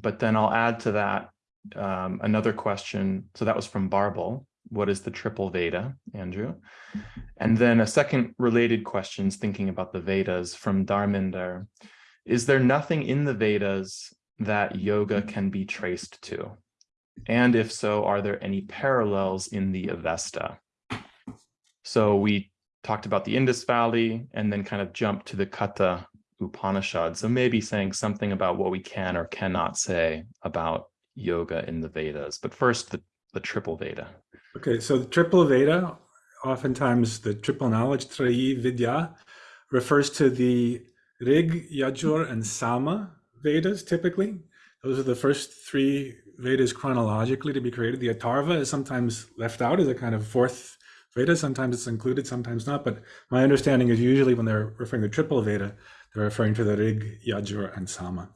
But then I'll add to that um, another question. So that was from Barbel. What is the triple Veda, Andrew? And then a second related questions thinking about the Vedas from Dharminder. Is there nothing in the Vedas that yoga can be traced to? And if so, are there any parallels in the Avesta? So we talked about the Indus Valley and then kind of jumped to the Katha Upanishad. So maybe saying something about what we can or cannot say about yoga in the Vedas. But first, the, the triple Veda. Okay, so the triple Veda, oftentimes the triple knowledge, Trayi Vidya, refers to the Rig, Yajur, and Sama Vedas typically. Those are the first three Vedas chronologically to be created. The Atharva is sometimes left out as a kind of fourth Veda. Sometimes it's included, sometimes not. But my understanding is usually when they're referring to triple Veda, they're referring to the Rig, Yajur, and Sama.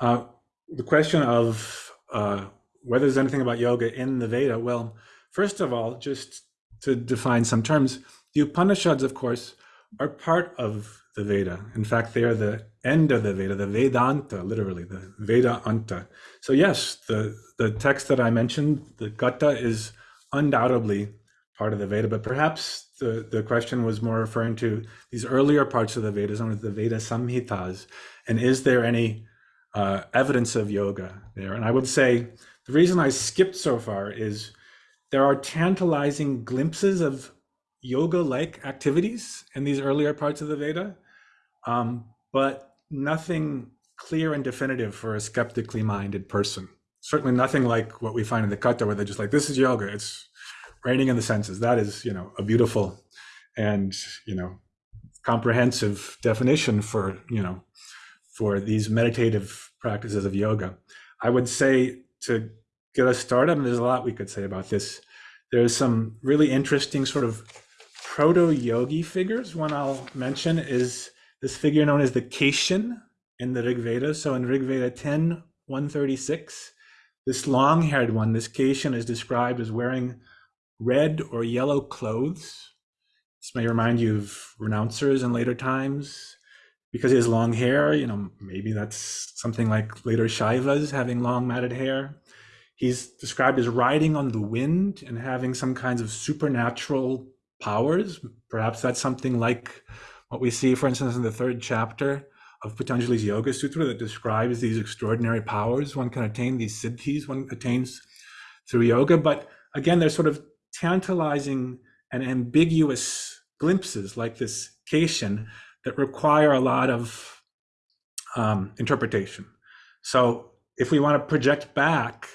Uh, the question of uh, whether there's anything about yoga in the Veda, well, first of all, just to define some terms, the Upanishads, of course, are part of the Veda. In fact, they are the end of the Veda, the Vedanta, literally, the Veda Anta. So yes, the, the text that I mentioned, the Katha, is undoubtedly part of the Veda, but perhaps the, the question was more referring to these earlier parts of the Vedas, known as the Veda Samhitas, and is there any uh, evidence of yoga there? And I would say the reason I skipped so far is there are tantalizing glimpses of yoga-like activities in these earlier parts of the Veda, um, but nothing clear and definitive for a skeptically minded person. Certainly nothing like what we find in the Katha, where they're just like, this is yoga. It's reining in the senses. That is, you know, a beautiful and, you know, comprehensive definition for, you know, for these meditative practices of yoga. I would say to get us started, and there's a lot we could say about this, there's some really interesting sort of proto-yogi figures. One I'll mention is this figure known as the Keshin in the Rig Veda. So in Rig Veda 10, 136, this long-haired one, this Keshin is described as wearing red or yellow clothes. This may remind you of renouncers in later times. Because he has long hair, you know, maybe that's something like later Shaivas having long matted hair. He's described as riding on the wind and having some kinds of supernatural powers. Perhaps that's something like what we see, for instance, in the third chapter of Patanjali's Yoga Sutra that describes these extraordinary powers one can attain, these siddhis one attains through yoga. But again, they're sort of tantalizing and ambiguous glimpses like this Keshin that require a lot of um, interpretation. So if we want to project back,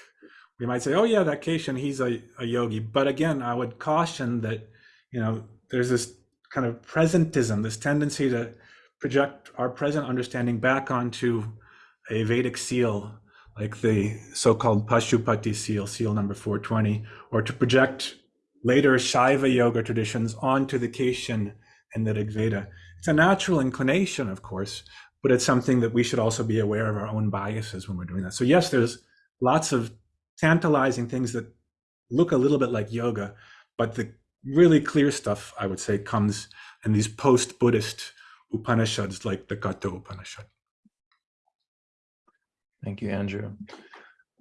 we might say, oh yeah, that Keshin, he's a, a yogi. But again, I would caution that, you know, there's this kind of presentism, this tendency to project our present understanding back onto a Vedic seal, like the so-called Pashupati seal, seal number 420, or to project later Shaiva yoga traditions onto the Keshin and the Rig Veda. It's a natural inclination, of course, but it's something that we should also be aware of our own biases when we're doing that. So yes, there's lots of tantalizing things that look a little bit like yoga, but the really clear stuff, I would say, comes in these post-Buddhist Upanishads like the Katha Upanishad. Thank you, Andrew.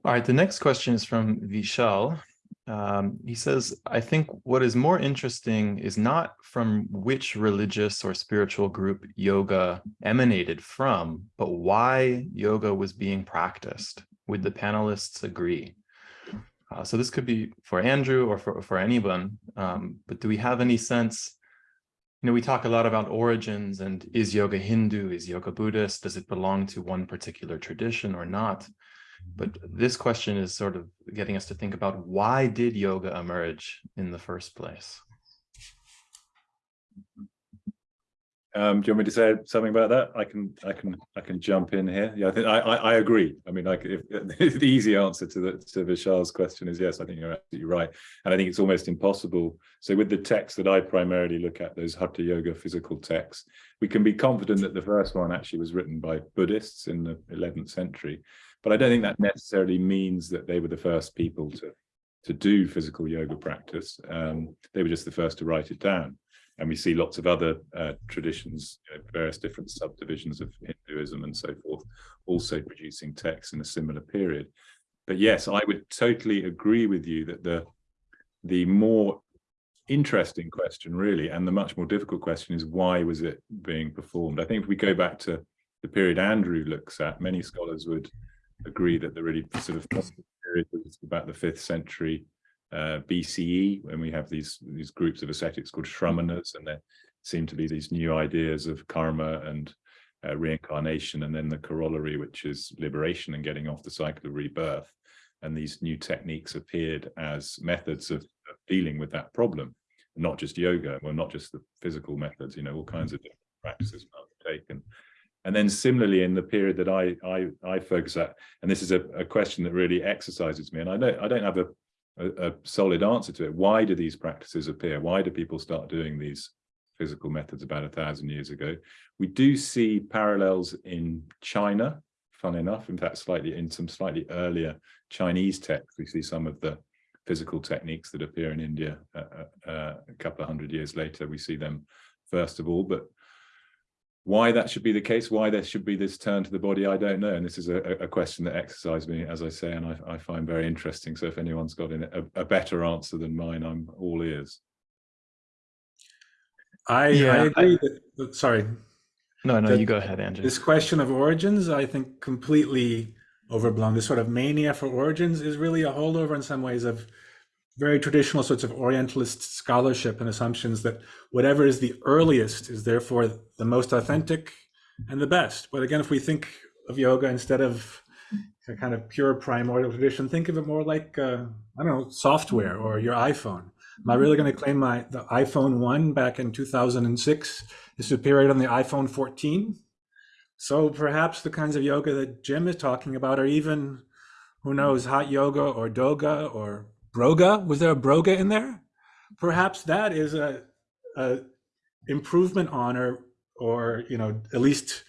All right, the next question is from Vishal. Um, he says, I think what is more interesting is not from which religious or spiritual group yoga emanated from, but why yoga was being practiced. Would the panelists agree? Uh, so this could be for Andrew or for, for anyone, um, but do we have any sense, you know, we talk a lot about origins and is yoga Hindu, is yoga Buddhist, does it belong to one particular tradition or not? But this question is sort of getting us to think about why did yoga emerge in the first place? Um, do you want me to say something about that? I can, I can, I can jump in here. Yeah, I think I, I, I agree. I mean, like, if, the easy answer to the to Vishal's question is yes. I think you're absolutely right, and I think it's almost impossible. So, with the texts that I primarily look at, those Hatha Yoga physical texts, we can be confident that the first one actually was written by Buddhists in the 11th century, but I don't think that necessarily means that they were the first people to to do physical yoga practice. Um, they were just the first to write it down. And we see lots of other uh, traditions, you know, various different subdivisions of Hinduism and so forth, also producing texts in a similar period. But yes, I would totally agree with you that the the more interesting question really and the much more difficult question is why was it being performed i think if we go back to the period andrew looks at many scholars would agree that the really sort of period is about the fifth century uh, BCE when we have these these groups of ascetics called Shramanas, and there seem to be these new ideas of karma and uh, reincarnation, and then the corollary, which is liberation and getting off the cycle of rebirth. And these new techniques appeared as methods of, of dealing with that problem, not just yoga, well, not just the physical methods, you know, all kinds of different practices taken. And then similarly, in the period that I I, I focus at, and this is a, a question that really exercises me, and I don't I don't have a a, a, solid answer to it. Why do these practices appear? Why do people start doing these physical methods about a thousand years ago? We do see parallels in China, fun enough, in fact, slightly in some slightly earlier Chinese texts, we see some of the physical techniques that appear in India uh, uh, uh a couple of hundred years later. We see them first of all, but why that should be the case, why there should be this turn to the body, I don't know. And this is a, a question that exercises me, as I say, and I, I, find very interesting. So if anyone's got a, a, better answer than mine, I'm all ears. I, yeah, I agree. I, that, sorry. No, no, you go ahead, Andrew. This question of origins, I think completely overblown. This sort of mania for origins is really a holdover in some ways of very traditional sorts of Orientalist scholarship and assumptions that whatever is the earliest is therefore the most authentic and the best. But again, if we think of yoga instead of a kind of pure primordial tradition, think of it more like, uh, I don't know, software or your iPhone. Am I really going to claim my the iPhone 1 back in 2006 is superior than the iPhone 14? So perhaps the kinds of yoga that Jim is talking about are even, who knows, hot yoga or doga or broga. Was there a broga in there? Perhaps that is a, a improvement on or, or, you know, at least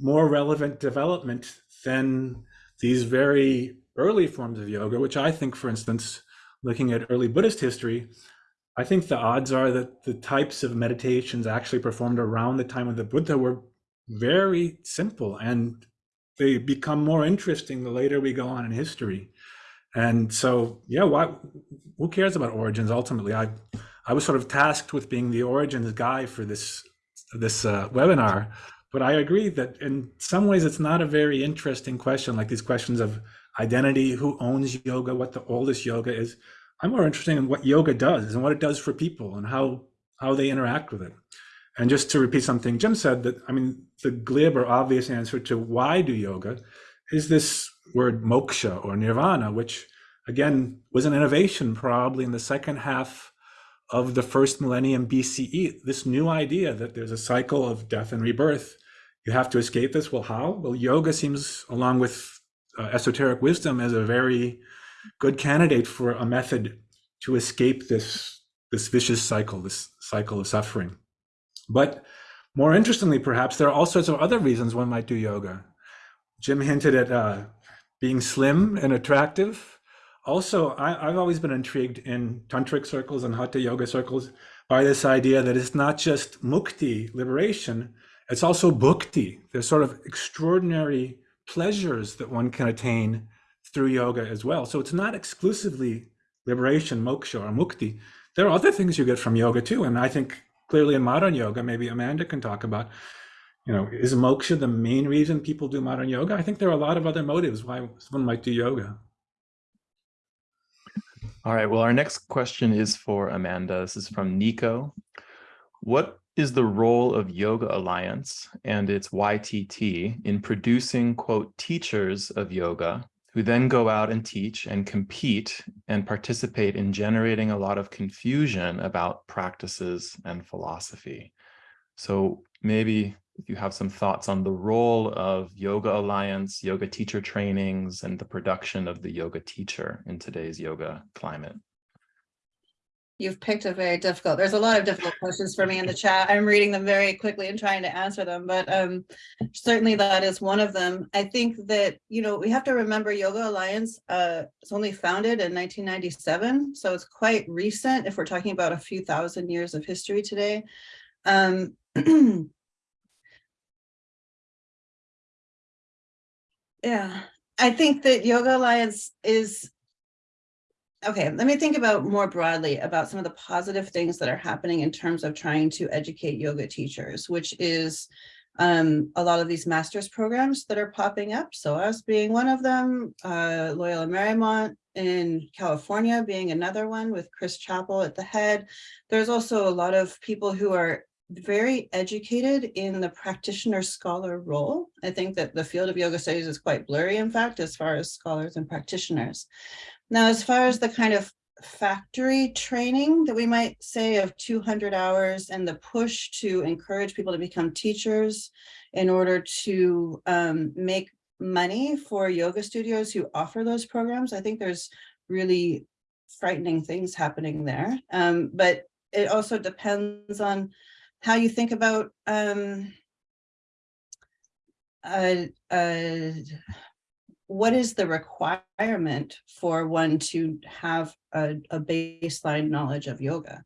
more relevant development than these very early forms of yoga, which I think, for instance, looking at early Buddhist history, I think the odds are that the types of meditations actually performed around the time of the Buddha were very simple and they become more interesting the later we go on in history. And so, yeah, why, who cares about origins ultimately? I, I was sort of tasked with being the origins guy for this, this uh, webinar, but I agree that in some ways it's not a very interesting question, like these questions of identity, who owns yoga, what the oldest yoga is. I'm more interested in what yoga does and what it does for people and how, how they interact with it. And just to repeat something Jim said, that I mean, the glib or obvious answer to why do yoga is this word moksha or nirvana, which again was an innovation probably in the second half of the first millennium BCE. This new idea that there's a cycle of death and rebirth. You have to escape this. Well, how? Well, yoga seems, along with uh, esoteric wisdom, as a very good candidate for a method to escape this, this vicious cycle, this cycle of suffering. But more interestingly, perhaps, there are all sorts of other reasons one might do yoga. Jim hinted at uh, being slim and attractive. Also, I, have always been intrigued in tantric circles and hatha yoga circles by this idea that it's not just mukti, liberation, it's also bhukti. There's sort of extraordinary pleasures that one can attain through yoga as well. So it's not exclusively liberation, moksha, or mukti. There are other things you get from yoga too. And I think clearly in modern yoga, maybe Amanda can talk about you know, is moksha the main reason people do modern yoga? I think there are a lot of other motives why someone might do yoga. All right, well, our next question is for Amanda. This is from Nico. What is the role of Yoga Alliance and its YTT in producing, quote, teachers of yoga who then go out and teach and compete and participate in generating a lot of confusion about practices and philosophy? So maybe if you have some thoughts on the role of Yoga Alliance, yoga teacher trainings, and the production of the yoga teacher in today's yoga climate. You've picked a very difficult, there's a lot of difficult questions for me in the chat. I'm reading them very quickly and trying to answer them, but um, certainly that is one of them. I think that, you know, we have to remember Yoga Alliance uh, only founded in 1997, so it's quite recent if we're talking about a few thousand years of history today. Um, yeah, I think that Yoga Alliance is Okay, let me think about more broadly about some of the positive things that are happening in terms of trying to educate yoga teachers, which is um, a lot of these master's programs that are popping up. So us being one of them, uh, Loyola Marymount in California being another one with Chris Chapple at the head. There's also a lot of people who are very educated in the practitioner scholar role. I think that the field of yoga studies is quite blurry, in fact, as far as scholars and practitioners. Now, as far as the kind of factory training that we might say of 200 hours and the push to encourage people to become teachers in order to um, make money for yoga studios who offer those programs, I think there's really frightening things happening there. Um, but it also depends on how you think about um, uh, uh, what is the requirement for one to have a, a, baseline knowledge of yoga?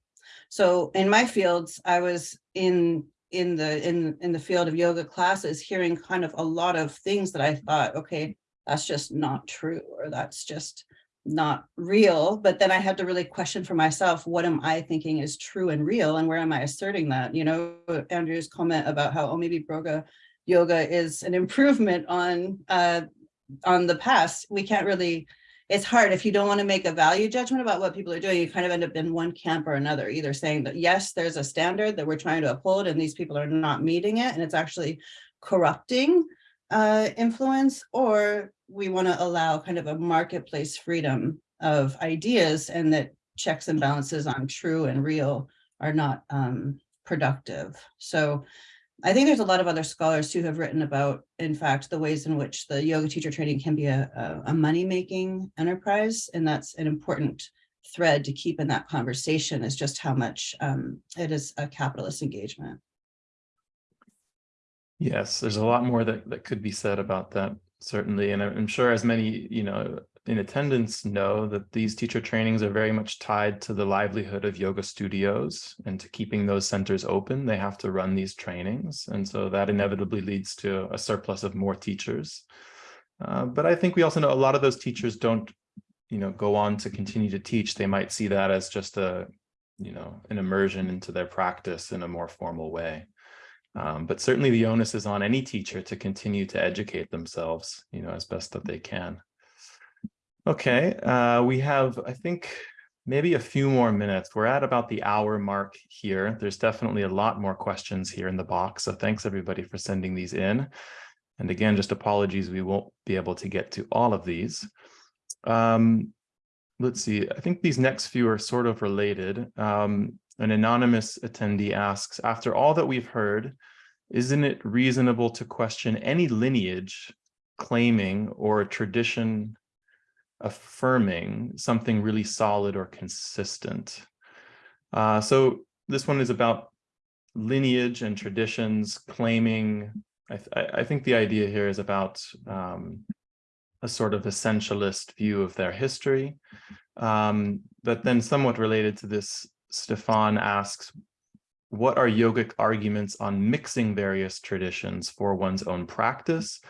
So in my fields, I was in in the in in the field of yoga classes hearing kind of a lot of things that I thought, okay, that's just not true, or that's just not real. But then I had to really question for myself, what am I thinking is true and real, and where am I asserting that? You know, Andrew's comment about how, oh, maybe Broga yoga is an improvement on uh, on the past, we can't really, it's hard if you don't want to make a value judgment about what people are doing, you kind of end up in one camp or another, either saying that, yes, there's a standard that we're trying to uphold and these people are not meeting it and it's actually corrupting uh, influence, or we want to allow kind of a marketplace freedom of ideas and that checks and balances on true and real are not um, productive. So I think there's a lot of other scholars who have written about, in fact, the ways in which the yoga teacher training can be a, a, money-making enterprise. And that's an important thread to keep in that conversation is just how much um, it is a capitalist engagement. Yes, there's a lot more that, that could be said about that, certainly. And I'm sure as many, you know, in attendance know that these teacher trainings are very much tied to the livelihood of yoga studios and to keeping those centers open, they have to run these trainings. And so that inevitably leads to a surplus of more teachers. Uh, but I think we also know a lot of those teachers don't, you know, go on to continue to teach. They might see that as just a, you know, an immersion into their practice in a more formal way. Um, but certainly the onus is on any teacher to continue to educate themselves, you know, as best that they can. Okay, uh, we have, I think, maybe a few more minutes. We're at about the hour mark here. There's definitely a lot more questions here in the box. So thanks everybody for sending these in. And again, just apologies, we won't be able to get to all of these. Um, let's see, I think these next few are sort of related. Um, an anonymous attendee asks, after all that we've heard, isn't it reasonable to question any lineage claiming or tradition affirming something really solid or consistent. Uh, so this one is about lineage and traditions claiming, I, th I think the idea here is about um, a sort of essentialist view of their history. Um, but then somewhat related to this, Stefan asks, what are yogic arguments on mixing various traditions for one's own practice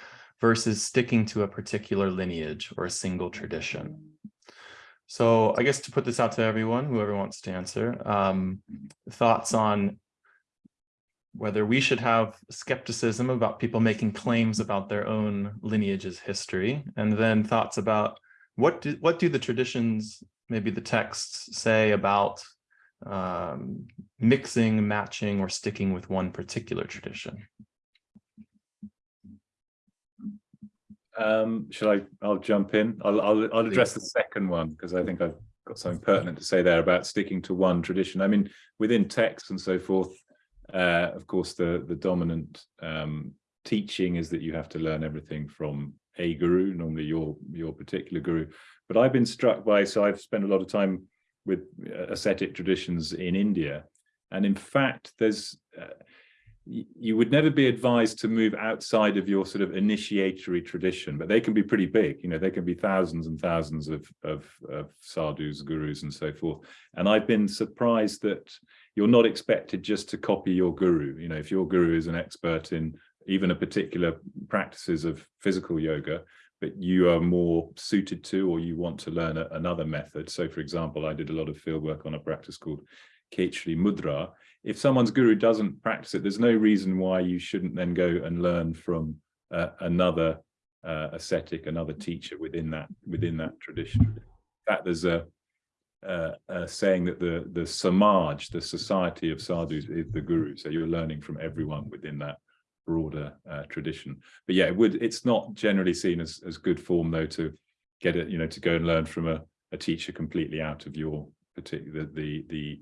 versus sticking to a particular lineage or a single tradition. So I guess to put this out to everyone, whoever wants to answer, um, thoughts on whether we should have skepticism about people making claims about their own lineage's history, and then thoughts about what do, what do the traditions, maybe the texts say about um, mixing, matching, or sticking with one particular tradition. Um, shall I? I'll jump in. I'll I'll, I'll address the second one because I think I've got something pertinent to say there about sticking to one tradition. I mean, within text and so forth, Uh, of course, the, the dominant um, teaching is that you have to learn everything from a guru, normally your, your particular guru. But I've been struck by, so I've spent a lot of time with uh, ascetic traditions in India. And in fact, there's, uh, you would never be advised to move outside of your sort of initiatory tradition, but they can be pretty big. You know, they can be thousands and thousands of, of, of sadhus, gurus, and so forth. And I've been surprised that you're not expected just to copy your guru. You know, if your guru is an expert in even a particular practices of physical yoga, but you are more suited to or you want to learn a, another method. So for example, I did a lot of field work on a practice called Khechari Mudra. If someone's guru doesn't practice it, there's no reason why you shouldn't then go and learn from uh, another uh, ascetic, another teacher within that within that tradition. In fact, there's a, uh, a saying that the the samaj, the society of sadhus, is the guru. So you're learning from everyone within that broader uh, tradition. But yeah, it would it's not generally seen as as good form though to get it, you know, to go and learn from a, a teacher completely out of your particular the the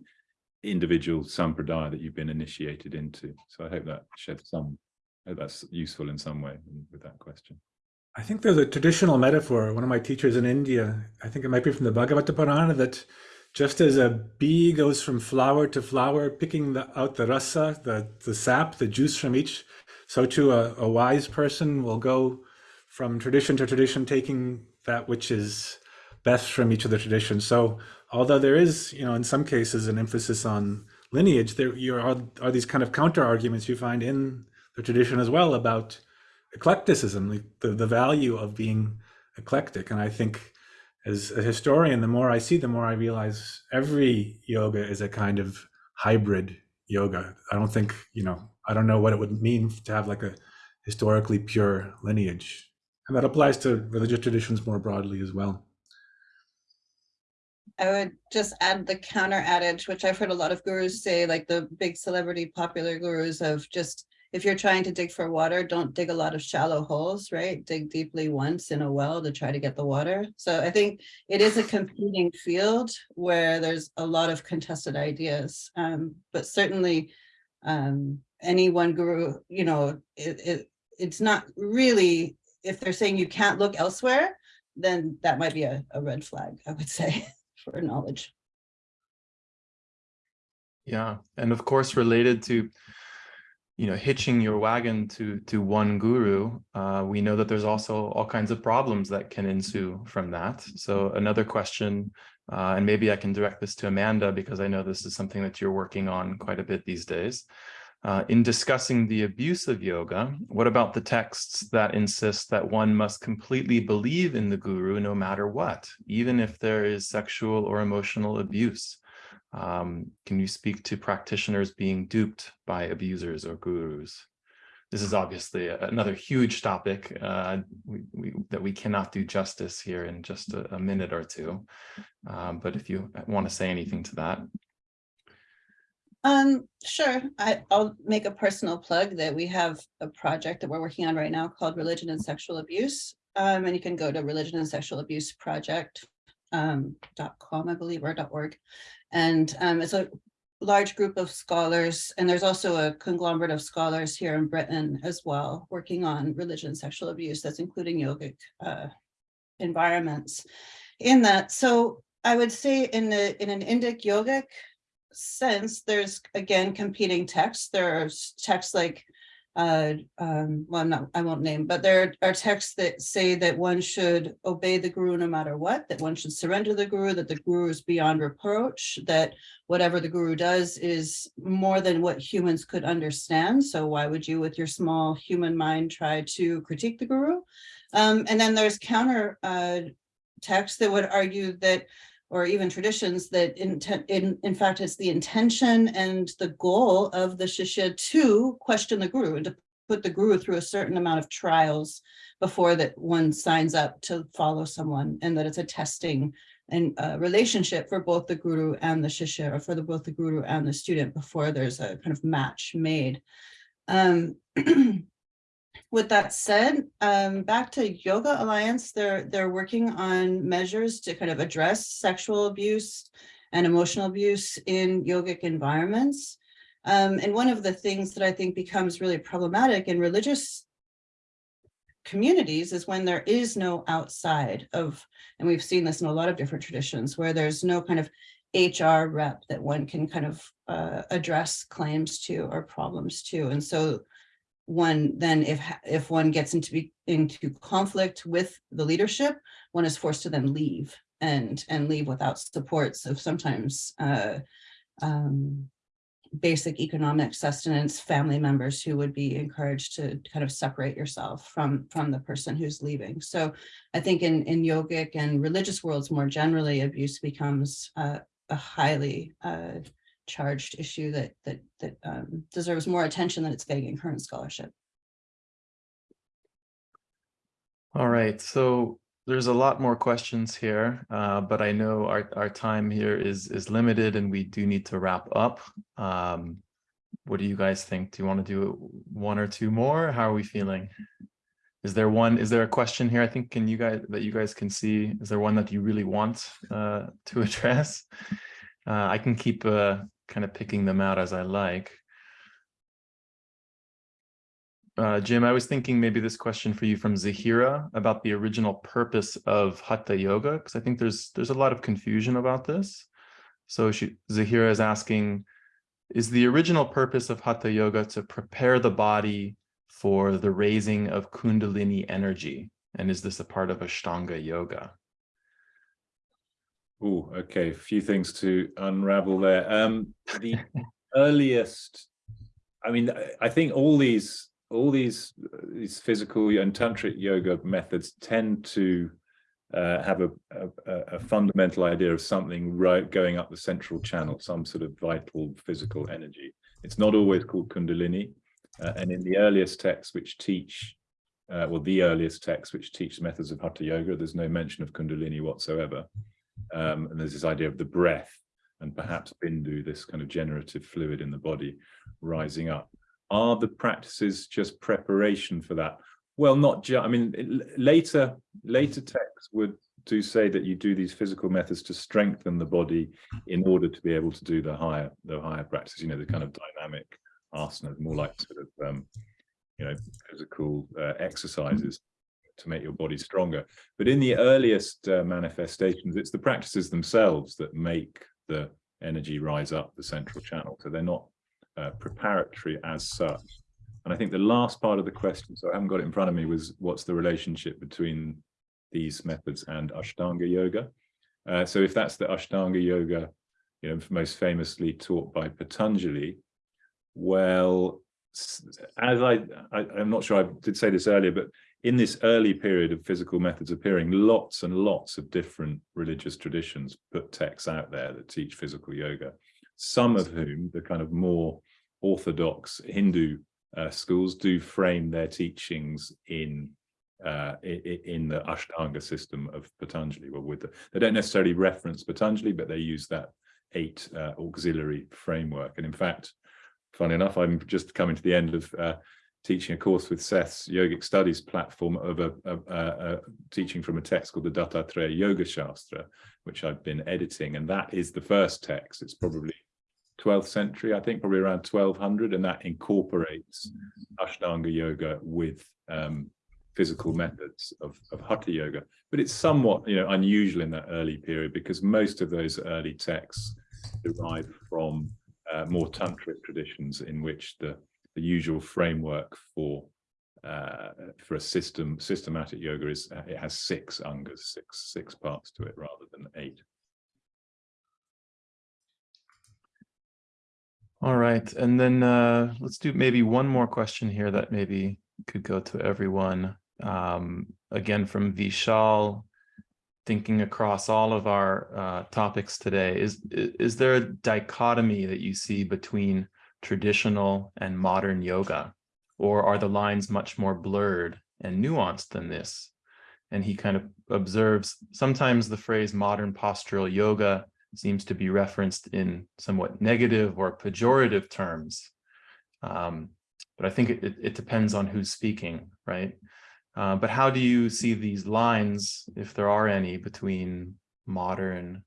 individual sampradaya that you've been initiated into. So I hope that sheds some I hope that's useful in some way with that question. I think there's a traditional metaphor. One of my teachers in India, I think it might be from the Bhagavata Purana, that just as a bee goes from flower to flower, picking the, out the rasa, the, the sap, the juice from each, so too a, a wise person will go from tradition to tradition, taking that which is best from each of the traditions. So although there is, you know, in some cases an emphasis on lineage, there are, are these kind of counter arguments you find in the tradition as well about eclecticism, the, the value of being eclectic. And I think as a historian, the more I see, the more I realize every yoga is a kind of hybrid yoga. I don't think, you know, I don't know what it would mean to have like a historically pure lineage. And that applies to religious traditions more broadly as well. I would just add the counter adage, which I've heard a lot of gurus say, like the big celebrity popular gurus of just, if you're trying to dig for water, don't dig a lot of shallow holes, right? Dig deeply once in a well to try to get the water. So I think it is a competing field where there's a lot of contested ideas, um, but certainly um, any one guru, you know, it, it, it's not really, if they're saying you can't look elsewhere, then that might be a, a red flag, I would say. for knowledge. Yeah, and of course, related to, you know, hitching your wagon to to one guru, uh, we know that there's also all kinds of problems that can ensue from that. So another question, uh, and maybe I can direct this to Amanda because I know this is something that you're working on quite a bit these days. Uh, in discussing the abuse of yoga, what about the texts that insist that one must completely believe in the guru no matter what, even if there is sexual or emotional abuse? Um, can you speak to practitioners being duped by abusers or gurus? This is obviously another huge topic uh, we, we, that we cannot do justice here in just a, a minute or two. Um, but if you want to say anything to that. Um, sure. I, I'll make a personal plug that we have a project that we're working on right now called Religion and Sexual Abuse. Um, and you can go to religion and sexual abuse project um, .com, I believe, or .org. And um, it's a large group of scholars, and there's also a conglomerate of scholars here in Britain as well, working on religion and sexual abuse that's including yogic uh, environments in that. So I would say in the in an Indic yogic sense, there's again competing texts. There's texts like, uh, um, well, not, I won't name, but there are texts that say that one should obey the guru no matter what, that one should surrender the guru, that the guru is beyond reproach, that whatever the guru does is more than what humans could understand. So why would you, with your small human mind, try to critique the guru? Um, and then there's counter uh, texts that would argue that or even traditions that in, in, fact it's the intention and the goal of the shishya to question the guru and to put the guru through a certain amount of trials before that one signs up to follow someone and that it's a testing and uh, relationship for both the guru and the shishya or for the, both the guru and the student before there's a kind of match made. Um, with that said, um, back to Yoga Alliance, they're they're working on measures to kind of address sexual abuse and emotional abuse in yogic environments. Um, and one of the things that I think becomes really problematic in religious communities is when there is no outside of, and we've seen this in a lot of different traditions, where there's no kind of HR rep that one can kind of uh, address claims to or problems to. And so one then if if one gets into be, into conflict with the leadership, one is forced to then leave and and leave without supports of sometimes uh, um, basic economic sustenance family members who would be encouraged to kind of separate yourself from from the person who's leaving. So I think in in yogic and religious worlds more generally, abuse becomes uh, a highly uh, charged issue that that that um, deserves more attention than it's getting in current scholarship. All right, so there's a lot more questions here, uh, but I know our, our time here is is limited and we do need to wrap up. Um, what do you guys think? Do you want to do one or two more? How are we feeling? Is there one, is there a question here? I think can you guys that you guys can see? Is there one that you really want uh, to address? Uh, I can keep uh, kind of picking them out as I like. Uh, Jim, I was thinking maybe this question for you from Zahira about the original purpose of Hatha Yoga, because I think there's there's a lot of confusion about this. So she, Zahira is asking, is the original purpose of Hatha Yoga to prepare the body for the raising of Kundalini energy? And is this a part of Ashtanga Yoga? Oh, okay. A few things to unravel there. Um, the earliest, I mean, I think all these all these these physical and tantric yoga methods tend to uh, have a, a, a, fundamental idea of something right going up the central channel, some sort of vital physical energy. It's not always called Kundalini. Uh, and in the earliest texts which teach, uh, well, the earliest texts which teach methods of Hatha Yoga, there's no mention of Kundalini whatsoever. Um, and there's this idea of the breath and perhaps Bindu, this kind of generative fluid in the body rising up. Are the practices just preparation for that? Well, not just, I mean, later, later texts would do say that you do these physical methods to strengthen the body in order to be able to do the higher, the higher practices, you know, the kind of dynamic asanas, more like sort of, um, you know, physical uh, exercises to make your body stronger. But in the earliest uh, manifestations, it's the practices themselves that make the energy rise up the central channel. So they're not uh, preparatory as such. And I think the last part of the question, so I haven't got it in front of me, was what's the relationship between these methods and Ashtanga Yoga? Uh, so if that's the Ashtanga Yoga, you know, most famously taught by Patanjali, well, as I, I, I'm not sure I did say this earlier, but in this early period of physical methods appearing, lots and lots of different religious traditions put texts out there that teach physical yoga, some of whom, the kind of more orthodox Hindu uh, schools do frame their teachings in uh, in the Ashtanga system of Patanjali. Well, with the, they don't necessarily reference Patanjali, but they use that eight uh, auxiliary framework. And in fact, funny enough, I'm just coming to the end of uh, teaching a course with Seth's yogic studies platform of a, a, a, a, teaching from a text called the Dattatreya Yoga Shastra, which I've been editing. And that is the first text. It's probably 12th century, I think, probably around 1200. And that incorporates Ashtanga yoga with um, physical methods of, of Hatha yoga. But it's somewhat you know, unusual in that early period because most of those early texts derive from uh, more tantric traditions in which the the usual framework for uh, for a system systematic yoga is uh, it has six angas, six six parts to it rather than eight. All right, and then uh, let's do maybe one more question here that maybe could go to everyone. Um, again, from Vishal, thinking across all of our uh, topics today, is is there a dichotomy that you see between traditional and modern yoga? Or are the lines much more blurred and nuanced than this? And he kind of observes sometimes the phrase modern postural yoga seems to be referenced in somewhat negative or pejorative terms. Um, but I think it, it, depends on who's speaking, right? Uh, but how do you see these lines, if there are any, between modern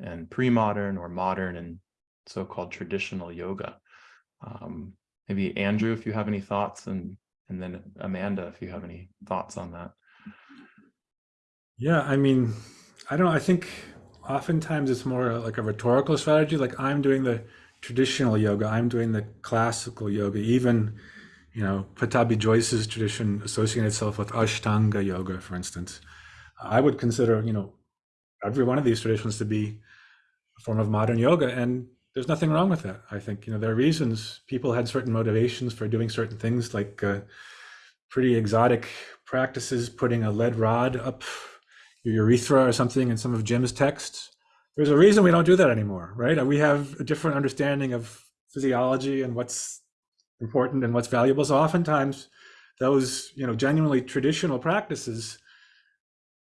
and pre-modern or modern and so-called traditional yoga? Um, maybe Andrew, if you have any thoughts and, and then Amanda, if you have any thoughts on that. Yeah, I mean, I don't. I think oftentimes it's more like a rhetorical strategy. Like I'm doing the traditional yoga, I'm doing the classical yoga. Even, you know, Pattabhi Jois's tradition associating itself with Ashtanga yoga, for instance. I would consider, you know, every one of these traditions to be a form of modern yoga, and there's nothing wrong with that. I think, you know, there are reasons people had certain motivations for doing certain things, like uh, pretty exotic practices, putting a lead rod up your urethra or something in some of Jim's texts. There's a reason we don't do that anymore, right? We have a different understanding of physiology and what's important and what's valuable. So oftentimes those, you know, genuinely traditional practices,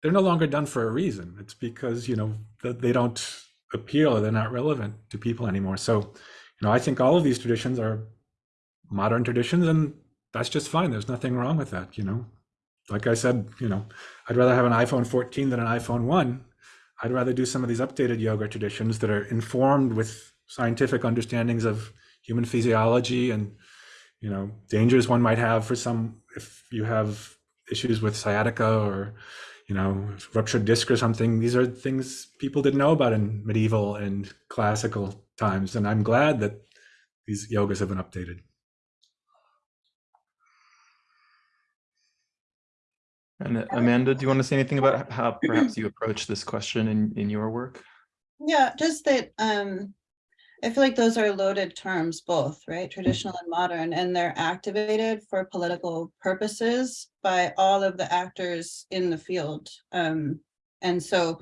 they're no longer done for a reason. It's because, you know, they don't appeal or they're not relevant to people anymore. So, you know, I think all of these traditions are modern traditions and that's just fine. There's nothing wrong with that, you know like I said, you know, I'd rather have an iPhone 14 than an iPhone 1. I'd rather do some of these updated yoga traditions that are informed with scientific understandings of human physiology and, you know, dangers one might have for some if you have issues with sciatica or, you know, ruptured disc or something. These are things people didn't know about in medieval and classical times. And I'm glad that these yogas have been updated. And uh, Amanda, do you want to say anything about how perhaps you approach this question in, in your work? Yeah, just that um, I feel like those are loaded terms, both, right? Traditional and modern, and they're activated for political purposes by all of the actors in the field. Um, and so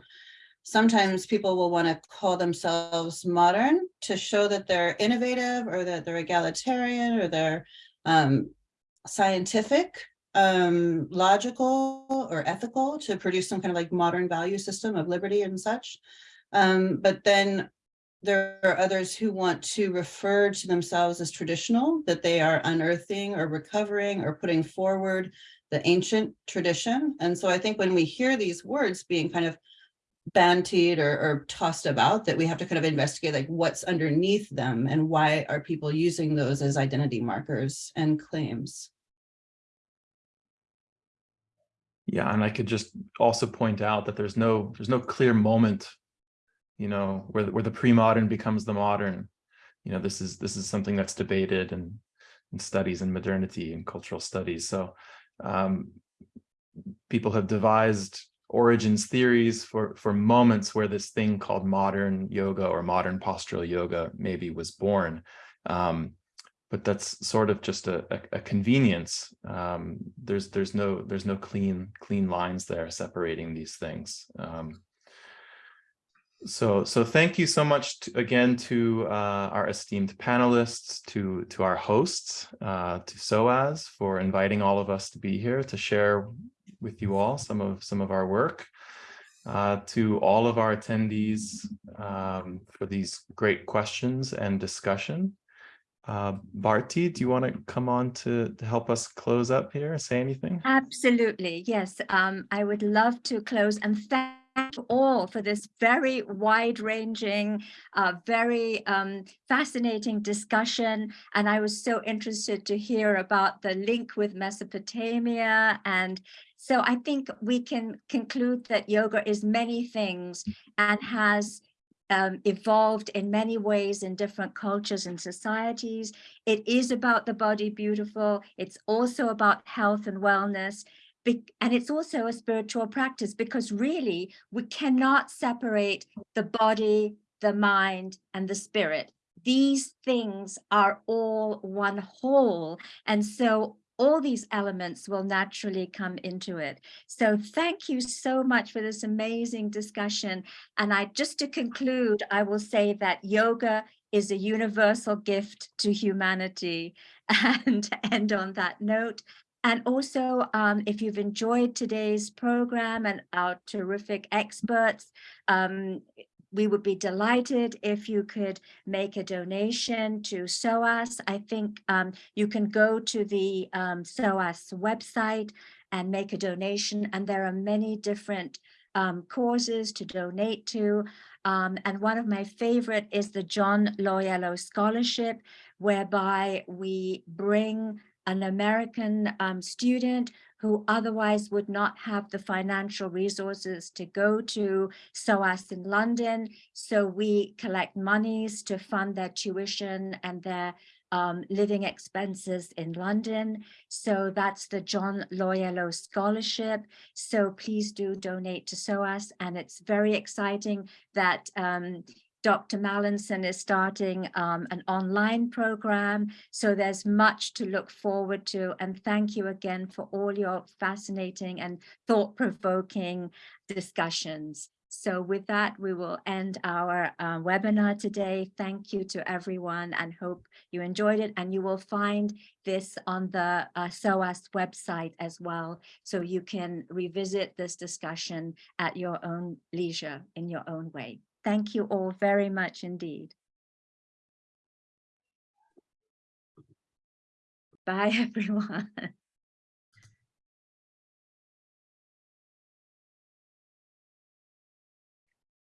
sometimes people will want to call themselves modern to show that they're innovative or that they're egalitarian or they're um, scientific um, logical or ethical to produce some kind of like modern value system of liberty and such. Um, but then there are others who want to refer to themselves as traditional, that they are unearthing or recovering or putting forward the ancient tradition. And so I think when we hear these words being kind of bantied or, or tossed about, that we have to kind of investigate like what's underneath them and why are people using those as identity markers and claims. Yeah, and I could just also point out that there's no there's no clear moment, you know, where where the pre-modern becomes the modern. You know, this is this is something that's debated and in studies in modernity and cultural studies. So um, people have devised origins theories for for moments where this thing called modern yoga or modern postural yoga maybe was born. Um, but that's sort of just a, a, a convenience. Um, there's there's no there's no clean clean lines there separating these things. Um, so so thank you so much to, again to uh, our esteemed panelists, to to our hosts, uh, to SOAS for inviting all of us to be here to share with you all some of some of our work. Uh, to all of our attendees um, for these great questions and discussion. Uh, Bharti, do you want to come on to, to help us close up here, say anything? Absolutely, yes. Um, I would love to close and thank all for this very wide-ranging, uh, very um, fascinating discussion. And I was so interested to hear about the link with Mesopotamia. And so I think we can conclude that yoga is many things and has um, evolved in many ways in different cultures and societies. It is about the body beautiful. It's also about health and wellness. And it's also a spiritual practice because really we cannot separate the body, the mind, and the spirit. These things are all one whole. And so all these elements will naturally come into it. So thank you so much for this amazing discussion. And I just to conclude, I will say that yoga is a universal gift to humanity and end on that note. And also, um, if you've enjoyed today's program and our terrific experts, um, we would be delighted if you could make a donation to SOAS. I think um, you can go to the um, SOAS website and make a donation, and there are many different um, causes to donate to. Um, and one of my favorite is the John Loyello Scholarship, whereby we bring an American um, student who otherwise would not have the financial resources to go to SOAS in London. So we collect monies to fund their tuition and their um, living expenses in London. So that's the John Loyello Scholarship. So please do donate to SOAS. And it's very exciting that um, Dr. Mallinson is starting um, an online program. So there's much to look forward to. And thank you again for all your fascinating and thought-provoking discussions. So with that, we will end our uh, webinar today. Thank you to everyone and hope you enjoyed it. And you will find this on the uh, SOAS website as well. So you can revisit this discussion at your own leisure in your own way. Thank you all very much indeed. Bye, everyone.